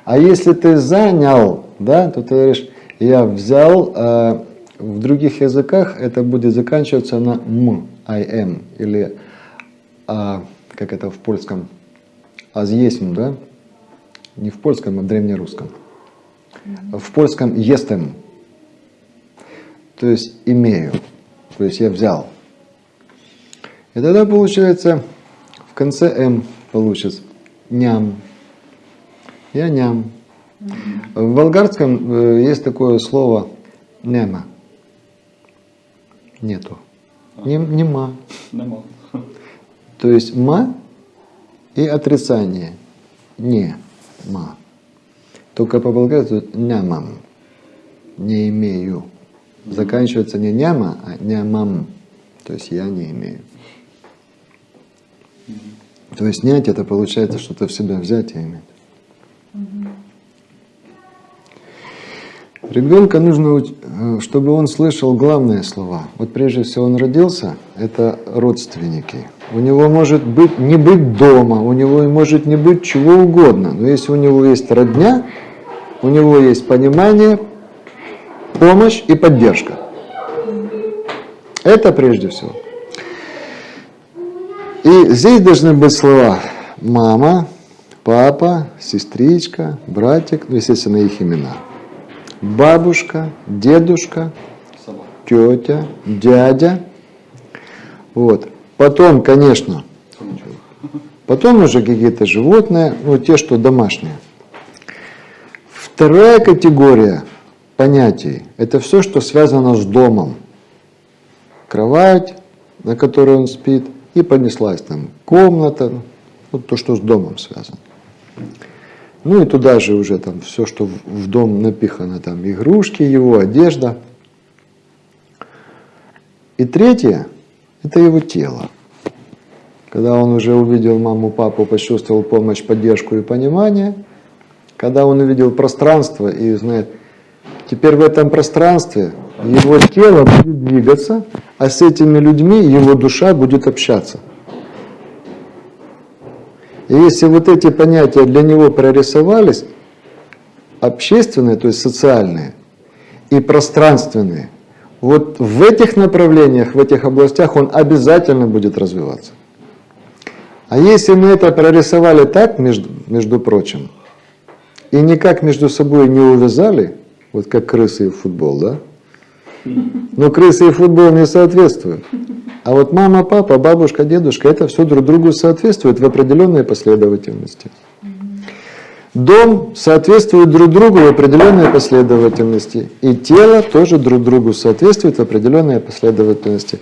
А если ты занял, да, то ты говоришь, я взял, э, в других языках это будет заканчиваться на м, I am, или а, как это в польском, азъесм, да? Не в польском, а в древнерусском. В польском jestem, то есть имею, то есть я взял. И тогда получается в конце М получится ням. Я ням. В болгарском э, есть такое слово нема. Нету. Нем- Нема. Нема. То есть ма и отрицание. Не ма. Только по-болгарски нямам. Не имею. Заканчивается не няма, а нямам. То есть я не имею. То есть снять это получается что-то в себя взять и иметь. Ребенка нужно, э, чтобы он слышал главные слова. Вот прежде всего он родился, это родственники. У него может быть не быть дома, у него может не быть чего угодно. Но если у него есть родня, у него есть понимание, помощь и поддержка. Это прежде всего. И здесь должны быть слова мама, папа, сестричка, братик, ну, естественно, их имена. Бабушка, дедушка, тетя, дядя. Вот. Потом, конечно, потом уже какие-то животные, ну, те, что домашние. Вторая категория понятий – это все, что связано с домом. Кровать, на которой он спит, и понеслась там комната, вот то, что с домом связано. Ну и туда же уже там все, что в дом напихано, там игрушки его, одежда. И третье – это его тело. Когда он уже увидел маму, папу, почувствовал помощь, поддержку и понимание, когда он увидел пространство и знает, теперь в этом пространстве его тело будет двигаться, а с этими людьми его душа будет общаться. И если вот эти понятия для него прорисовались, общественные, то есть социальные, и пространственные, вот в этих направлениях, в этих областях он обязательно будет развиваться. А если мы это прорисовали так, между, между прочим, и никак между собой не увязали, вот как крысы и футбол, да? Но крысы и футбол не соответствуют. А вот мама, папа, бабушка, дедушка, это все друг другу соответствует в определенной последовательности. Дом соответствует друг другу в определенной последовательности. И тело тоже друг другу соответствует в определенной последовательности.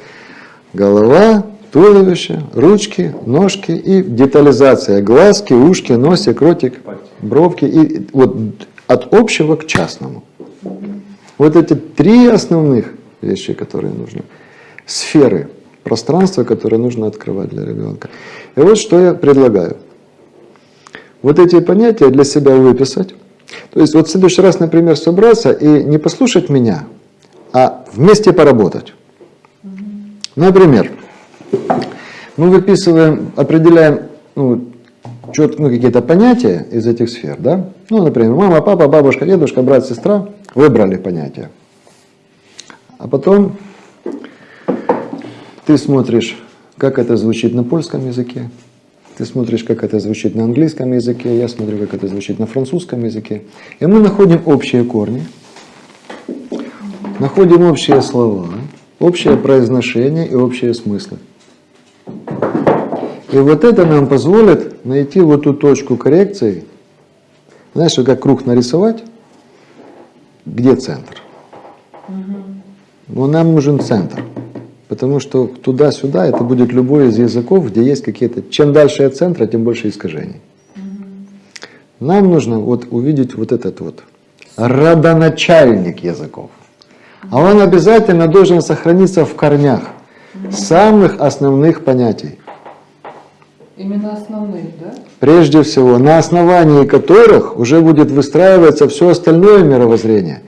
Голова, туловище, ручки, ножки и детализация. Глазки, ушки, носик, ротик, бровки. И вот от общего к частному. Вот эти три основных вещи, которые нужны. Сферы, пространство, которое нужно открывать для ребенка. И вот что я предлагаю. Вот эти понятия для себя выписать. То есть вот в следующий раз, например, собраться и не послушать меня, а вместе поработать. Например, мы выписываем, определяем ну, ну, какие-то понятия из этих сфер, да? Ну, например, мама, папа, бабушка, дедушка, брат, сестра, выбрали понятия. А потом ты смотришь, как это звучит на польском языке, ты смотришь, как это звучит на английском языке, я смотрю, как это звучит на французском языке. И мы находим общие корни, находим общие слова, общее произношение и общие смыслы. И вот это нам позволит найти вот ту точку коррекции. Знаешь, как круг нарисовать? Где центр? Но нам нужен центр. Потому что туда-сюда это будет любой из языков, где есть какие-то... Чем дальше от центра, тем больше искажений. Нам нужно вот увидеть вот этот вот родоначальник языков. А он обязательно должен сохраниться в корнях самых основных понятий. Именно основные, да? Прежде всего, на основании которых уже будет выстраиваться все остальное мировоззрение.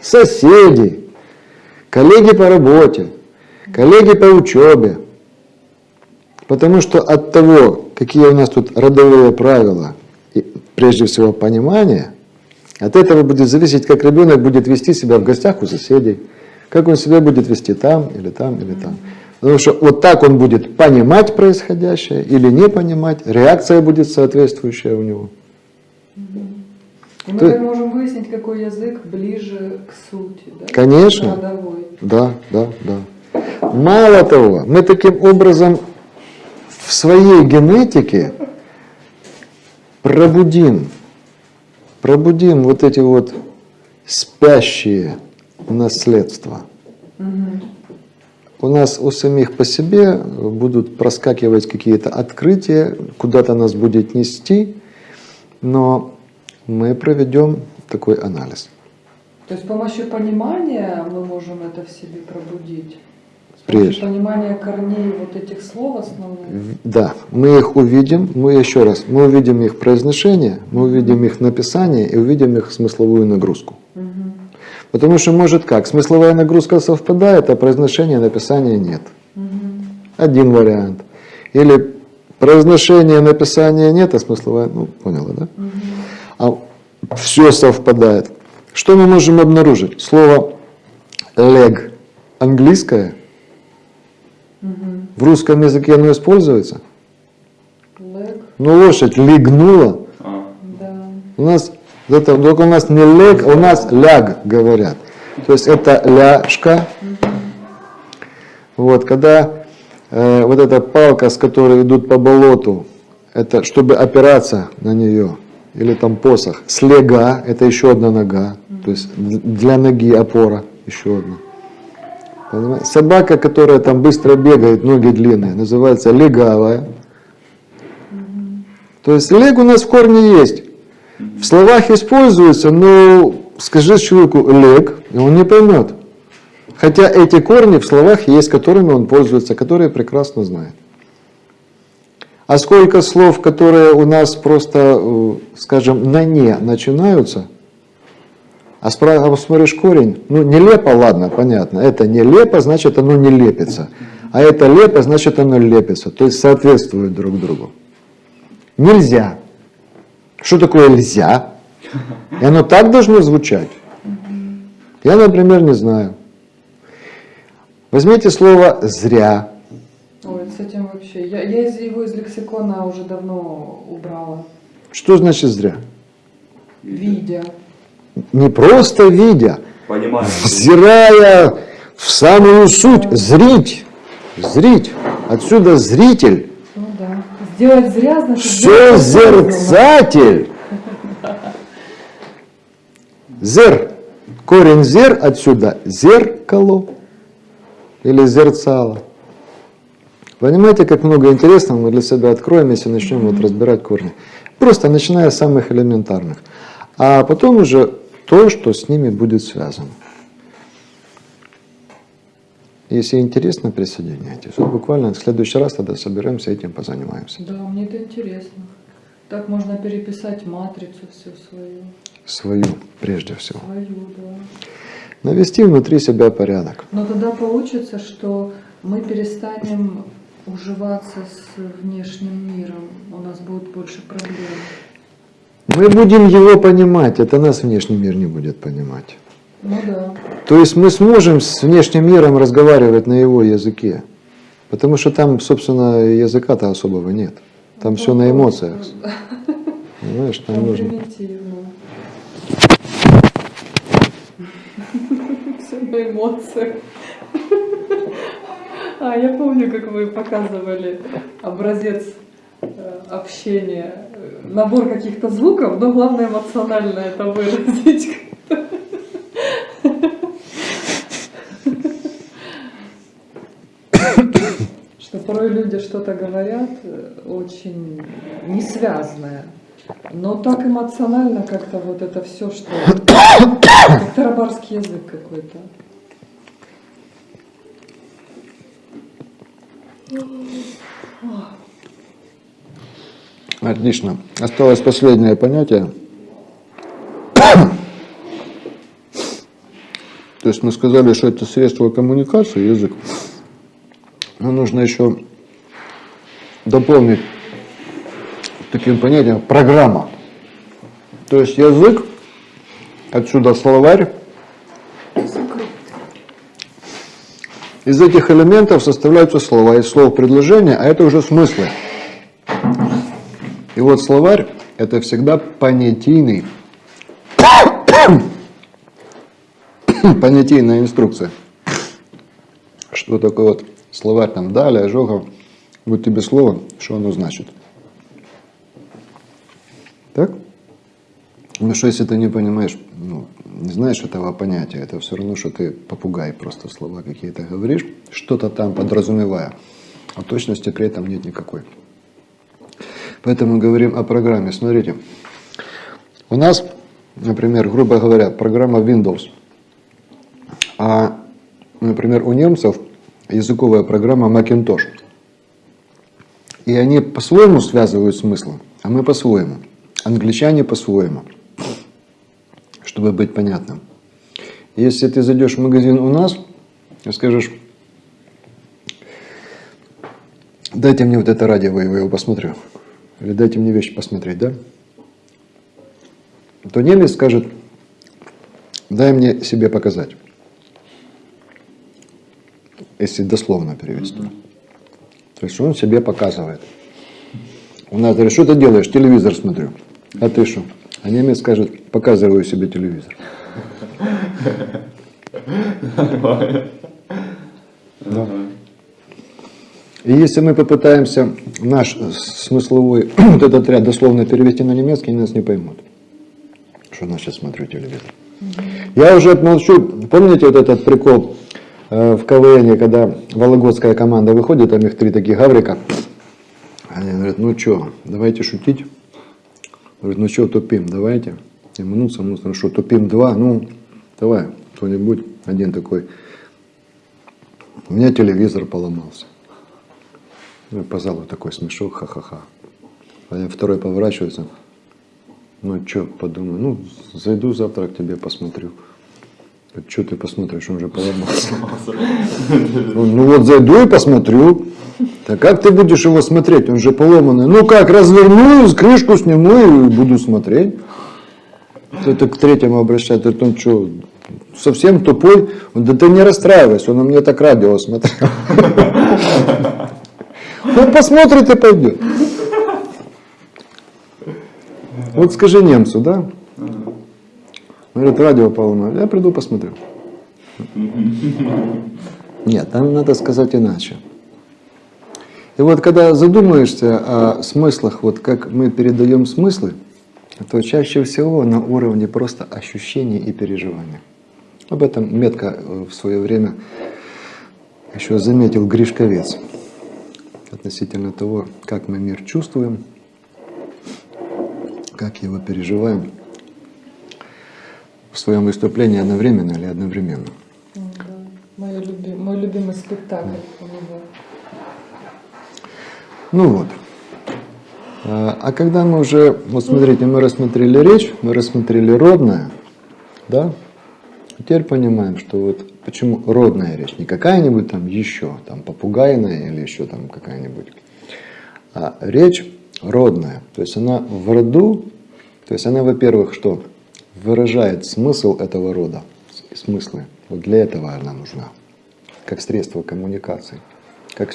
Соседи, коллеги по работе, коллеги по учебе. Потому что от того, какие у нас тут родовые правила, и прежде всего понимание, от этого будет зависеть, как ребенок будет вести себя в гостях у соседей, как он себя будет вести там, или там, или там. Потому что вот так он будет понимать происходящее или не понимать, реакция будет соответствующая у него. И мы так можем выяснить, какой язык ближе к сути, да? Конечно. Родовой. Да, да, да. Мало того, мы таким образом в своей генетике пробудим, пробудим вот эти вот спящие наследства. У нас у самих по себе будут проскакивать какие-то открытия, куда-то нас будет нести, но мы проведем такой анализ. То есть с помощью понимания мы можем это в себе пробудить. Прежде. помощью понимания корней вот этих слов основных. Да, мы их увидим, мы еще раз, мы увидим их произношение, мы увидим их написание и увидим их смысловую нагрузку. Потому что может как, смысловая нагрузка совпадает, а произношение, написания нет. Один вариант. Или произношение, написания нет, а смысловая, ну, поняла, да? А все совпадает. Что мы можем обнаружить? Слово leg английское, в русском языке оно используется. Лэг, Ну, лошадь легнула. А, да. У нас это, только у нас не лег, а у нас ляг говорят. То есть это ляжка. Вот, когда э, вот эта палка, с которой идут по болоту, это чтобы опираться на нее, или там посох. Слега, это еще одна нога, то есть для ноги опора, еще одна. Собака, которая там быстро бегает, ноги длинные, называется легавая. То есть лег у нас в корне есть. В словах используется, но скажи человеку лег, и он не поймет. Хотя эти корни в словах есть, которыми он пользуется, которые прекрасно знает. А сколько слов, которые у нас просто, э, скажем, на «не» начинаются, а спра- а посмотришь корень, ну нелепо, ладно, понятно, это нелепо, значит оно не лепится, а это лепо, значит оно лепится, то есть соответствует друг другу. Нельзя. Что такое нельзя? И оно так должно звучать. Я, например, не знаю. Возьмите слово «зря». Ой, с этим вообще. Я, я из его из лексикона уже давно убрала. Что значит «зря»? Видя. Не просто видя, Понимаю. взирая в самую суть, зрить, зрить. Отсюда зритель, Ну да. Сделать зря, значит... все сделать осознанно. зерцатель. Зер, корень зер отсюда зеркало или зерцало. Понимаете, как много интересного мы для себя откроем, если начнем вот разбирать корни. Просто начиная с самых элементарных. А потом уже то, что с ними будет связано. Если интересно, присоединяйтесь. Вот буквально в следующий раз тогда соберемся, этим позанимаемся. Да, мне это интересно. Так можно переписать матрицу всю свою. Свою, прежде всего. Свою, да. Навести внутри себя порядок. Но тогда получится, что мы перестанем уживаться с внешним миром. У нас будет больше проблем. Мы будем его понимать, это нас внешний мир не будет понимать. Ну да. То есть мы сможем с внешним миром разговаривать на его языке. Потому что там, собственно, языка-то особого нет. Там все на эмоциях. Понимаешь, там Там нужно. Все на эмоциях. А, я помню, как вы показывали образец э, общения, э, набор каких-то звуков, но главное эмоционально это выразить. Что порой люди что-то говорят э, очень несвязное. Но так эмоционально как-то вот это все, что как тарабарский язык какой-то. Отлично. Осталось последнее понятие. То есть мы сказали, что это средство коммуникации, язык. Но нужно еще дополнить таким понятием программа. То есть язык, отсюда словарь. Из этих элементов составляются слова, из слов предложения, а это уже смыслы. И вот словарь – это всегда понятийный, понятийная инструкция. Что такое вот словарь там далее, ожогов, вот тебе слово, что оно значит. Так? Ну что, если ты не понимаешь, ну, не знаешь этого понятия, это все равно, что ты попугай, просто слова какие-то говоришь, что-то там подразумевая, а точности при этом нет никакой. Поэтому говорим о программе. Смотрите, у нас, например, грубо говоря, программа Windows, а, например, у немцев языковая программа Macintosh. И они по-своему связывают смыслы, а мы по-своему. Англичане по-своему, чтобы быть понятным. Если ты зайдешь в магазин у нас и скажешь, дайте мне вот это радио, я его посмотрю. Или дайте мне вещи посмотреть, да? То немец скажет, дай мне себе показать. Если дословно перевести. То есть он себе показывает. У нас говорит, что ты делаешь? Телевизор смотрю. А ты что? А немец скажет, показываю себе телевизор. Да. И если мы попытаемся наш смысловой вот этот ряд дословно перевести на немецкий, они нас не поймут, что значит смотрю телевизор. Я уже молчу, помните вот этот прикол э, в КВН, когда вологодская команда выходит, там их три таких гаврика, они говорят, ну что, давайте шутить. Говорит, ну что, тупим, давайте. И мнутся, мнутся, ну что, тупим два, ну, давай, кто-нибудь, один такой. У меня телевизор поломался. Ну, и по залу такой смешок, ха-ха-ха. А я второй поворачивается. Ну, что, подумаю, ну, зайду завтра к тебе, посмотрю. Что ты посмотришь, он же поломался. Ну, вот зайду и посмотрю. Так как ты будешь его смотреть? Он же поломанный. Ну как, разверну, крышку сниму и буду смотреть. Это к третьему обращается. Говорит, он что, совсем тупой? Да ты не расстраивайся, он на мне так радио смотрел. Он посмотрит и пойдет. Вот скажи немцу, да? Говорит, радио поломано. Я приду посмотрю. Нет, там надо сказать иначе. И вот когда задумаешься о смыслах, вот как мы передаем смыслы, то чаще всего на уровне просто ощущений и переживаний. Об этом метко э, в свое время еще заметил Гришковец относительно того, как мы мир чувствуем, как его переживаем в своем выступлении одновременно или одновременно. Да. Мой, люби- мой любимый спектакль у него. Ну вот. А а когда мы уже, вот смотрите, мы рассмотрели речь, мы рассмотрели родное, да? Теперь понимаем, что вот почему родная речь, не какая-нибудь там еще, там попугайная или еще там какая-нибудь, а речь родная. То есть она в роду, то есть она, во-первых, что выражает смысл этого рода, смыслы. Вот для этого она нужна, как средство коммуникации, как,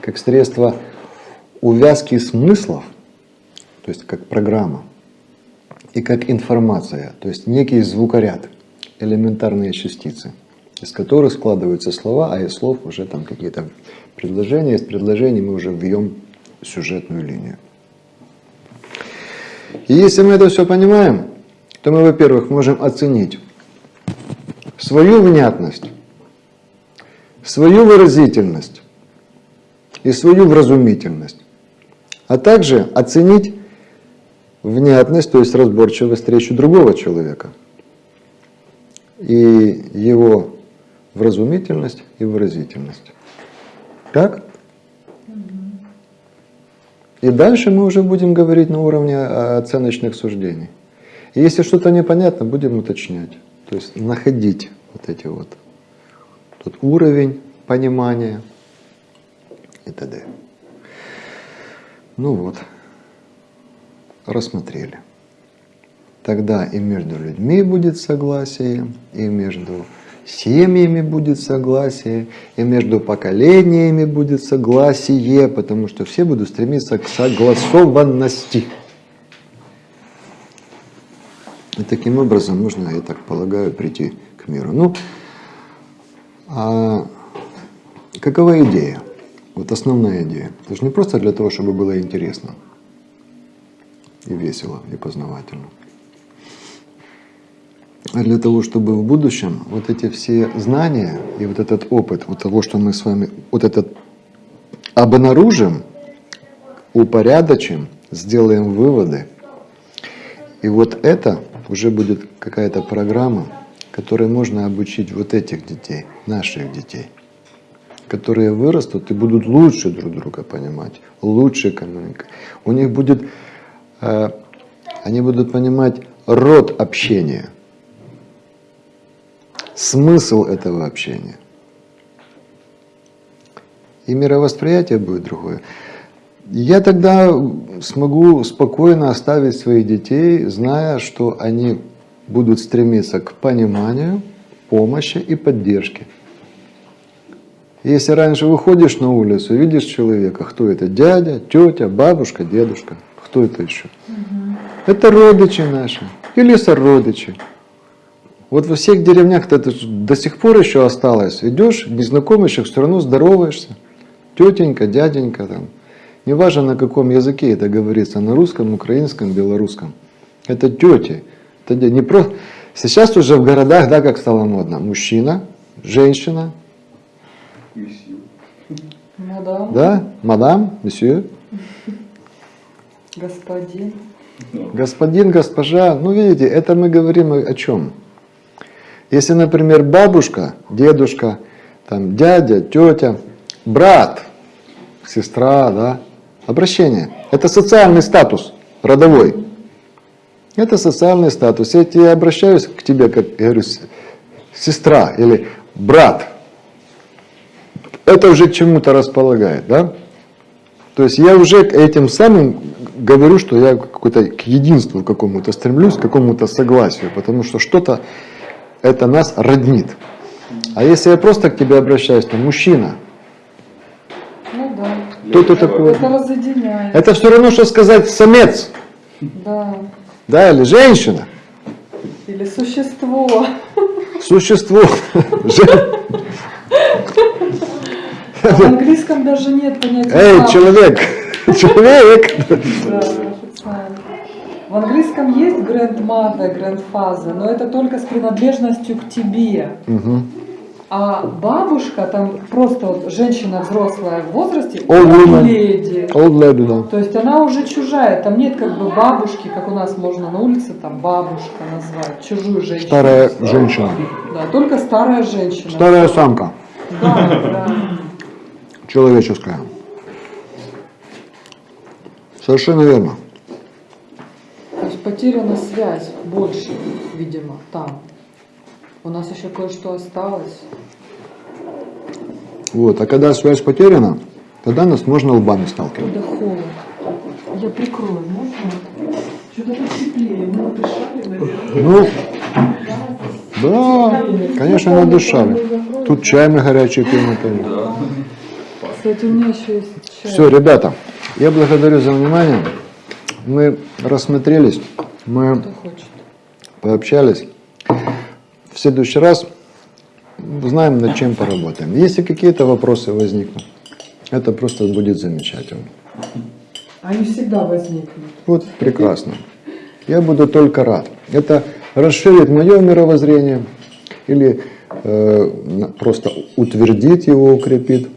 как средство увязки смыслов, то есть как программа, и как информация, то есть некий звукоряд, элементарные частицы, из которых складываются слова, а из слов уже там какие-то предложения, из предложений мы уже вьем сюжетную линию. И если мы это все понимаем, то мы, во-первых, можем оценить свою внятность, свою выразительность и свою вразумительность, а также оценить внятность, то есть разборчивость речи другого человека и его вразумительность и выразительность. Так? И дальше мы уже будем говорить на уровне а, оценочных суждений. И если что-то непонятно, будем уточнять. То есть находить вот эти вот тот уровень понимания и т.д. Ну вот, рассмотрели. Тогда и между людьми будет согласие, и между семьями будет согласие, и между поколениями будет согласие, потому что все будут стремиться к согласованности. И таким образом можно, я так полагаю, прийти к миру. Ну, а какова идея? Вот основная идея. Это же не просто для того, чтобы было интересно и весело, и познавательно. Для того, чтобы в будущем вот эти все знания и вот этот опыт, вот того, что мы с вами, вот этот обнаружим, упорядочим, сделаем выводы. И вот это уже будет какая-то программа, которой можно обучить вот этих детей, наших детей, которые вырастут и будут лучше друг друга понимать, лучше коммуникировать. У них будет, э, они будут понимать род общения, смысл этого общения. И мировосприятие будет другое. Я тогда смогу спокойно оставить своих детей, зная, что они будут стремиться к пониманию, помощи и поддержке. Если раньше выходишь на улицу, видишь человека, кто это? Дядя, тетя, бабушка, дедушка. Кто это еще? Это родичи наши или сородичи. Вот во всех деревнях это до сих пор еще осталось. Идешь, незнакомый человек, все равно здороваешься. Тетенька, дяденька там. Неважно на каком языке это говорится, на русском, украинском, белорусском. Это тети. Это не про... Сейчас уже в городах, да, как стало модно. Мужчина, женщина, Месью. Мадам, да, мадам, месье, господин. господин, госпожа. Ну, видите, это мы говорим о чем? Если, например, бабушка, дедушка, там, дядя, тетя, брат, сестра, да, обращение. Это социальный статус, родовой. Это социальный статус. Если я обращаюсь к тебе, как я говорю, сестра или брат, это уже чему-то располагает, да? То есть я уже этим самым говорю, что я какой-то к единству какому-то стремлюсь, к какому-то согласию, потому что что-то это нас роднит. А если я просто к тебе обращаюсь, то мужчина, Ну да. кто ты такой? Это разъединяет. Это все равно, что сказать самец, Да. да, или женщина, Или существо. существо. А в английском даже нет понятия. Эй, человек, человек. Да. В английском есть grandmother, grandfather, но это только с принадлежностью к тебе. Мгм. А бабушка, там просто вот женщина взрослая в возрасте, Old woman. леди. Old lady, да. То есть она уже чужая, там нет как бы бабушки, как у нас можно на улице там бабушка назвать, чужую женщину. Старая женщина. Да, только старая женщина. Старая самка, Да, да. человеческая. Совершенно верно. То есть потеряна связь больше, видимо, там. У нас еще кое-что осталось. Вот. А когда связь потеряна, тогда нас можно лбами сталкивать. Да холод. Я прикрою, можно? Что-то тут теплее, мы дышали, наверное. Ну, да, конечно, надышали. Тут чай мы горячий пьем. это- Кстати, у меня еще есть чай. Все, ребята, я благодарю за внимание. Мы рассмотрелись, мы пообщались. В следующий раз знаем, над чем поработаем. Если какие-то вопросы возникнут, это просто будет замечательно. Они всегда возникнут. Вот прекрасно. Я буду только рад. Это расширит мое мировоззрение или э, просто утвердит его, укрепит.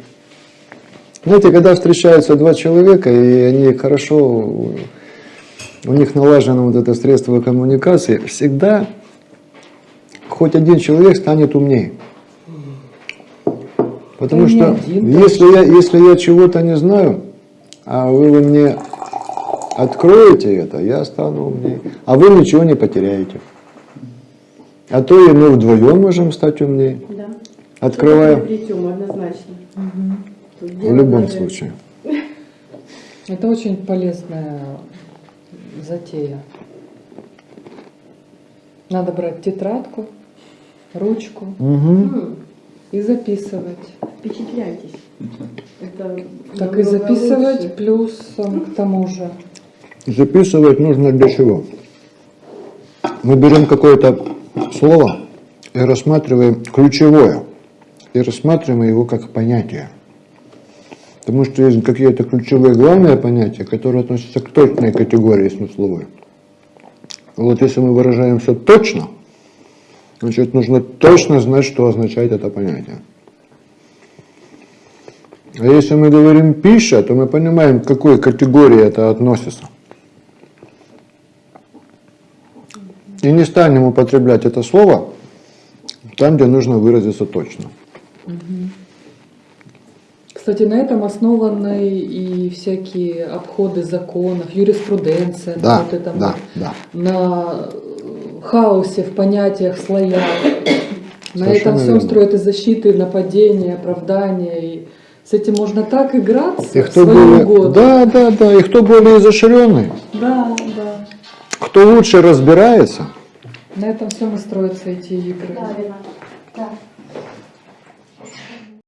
Знаете, когда встречаются два человека, и они хорошо, у них налажено вот это средство коммуникации, всегда хоть один человек станет умнее. Потому не что один если я, если я чего-то не знаю, а вы мне откроете это, я стану умнее. А вы ничего не потеряете. А то и мы вдвоем можем стать умнее, Да. открывая Приобретем однозначно. Тут в любом даже- случае. Это очень полезная затея. Надо брать тетрадку, ручку. М, и записывать. Впечатляйтесь. Это Так и записывать лучше. плюсом к тому же. Записывать нужно для чего? Мы берем какое-то слово и рассматриваем ключевое, и рассматриваем его как понятие. Потому что есть какие-то ключевые главные понятия, которые относятся к точной категории смысловой. Вот если мы выражаем все точно, значит нужно точно знать, что означает это понятие. А если мы говорим пища, то мы понимаем, к какой категории это относится. И не станем употреблять это слово там, где нужно выразиться точно. Кстати, на этом основаны и всякие обходы законов, юриспруденция, Да, на вот этом да, вот, да. на хаосе в понятиях, слоях. На Совершенно этом всем верно. строят и защиты, и нападения, оправдания. И с этим можно так играться И в кто свою более, угоду. да, да, да, и кто более изощренный, да, да. кто лучше разбирается, На этом всем и строятся эти игры. Да, Ренат. Да.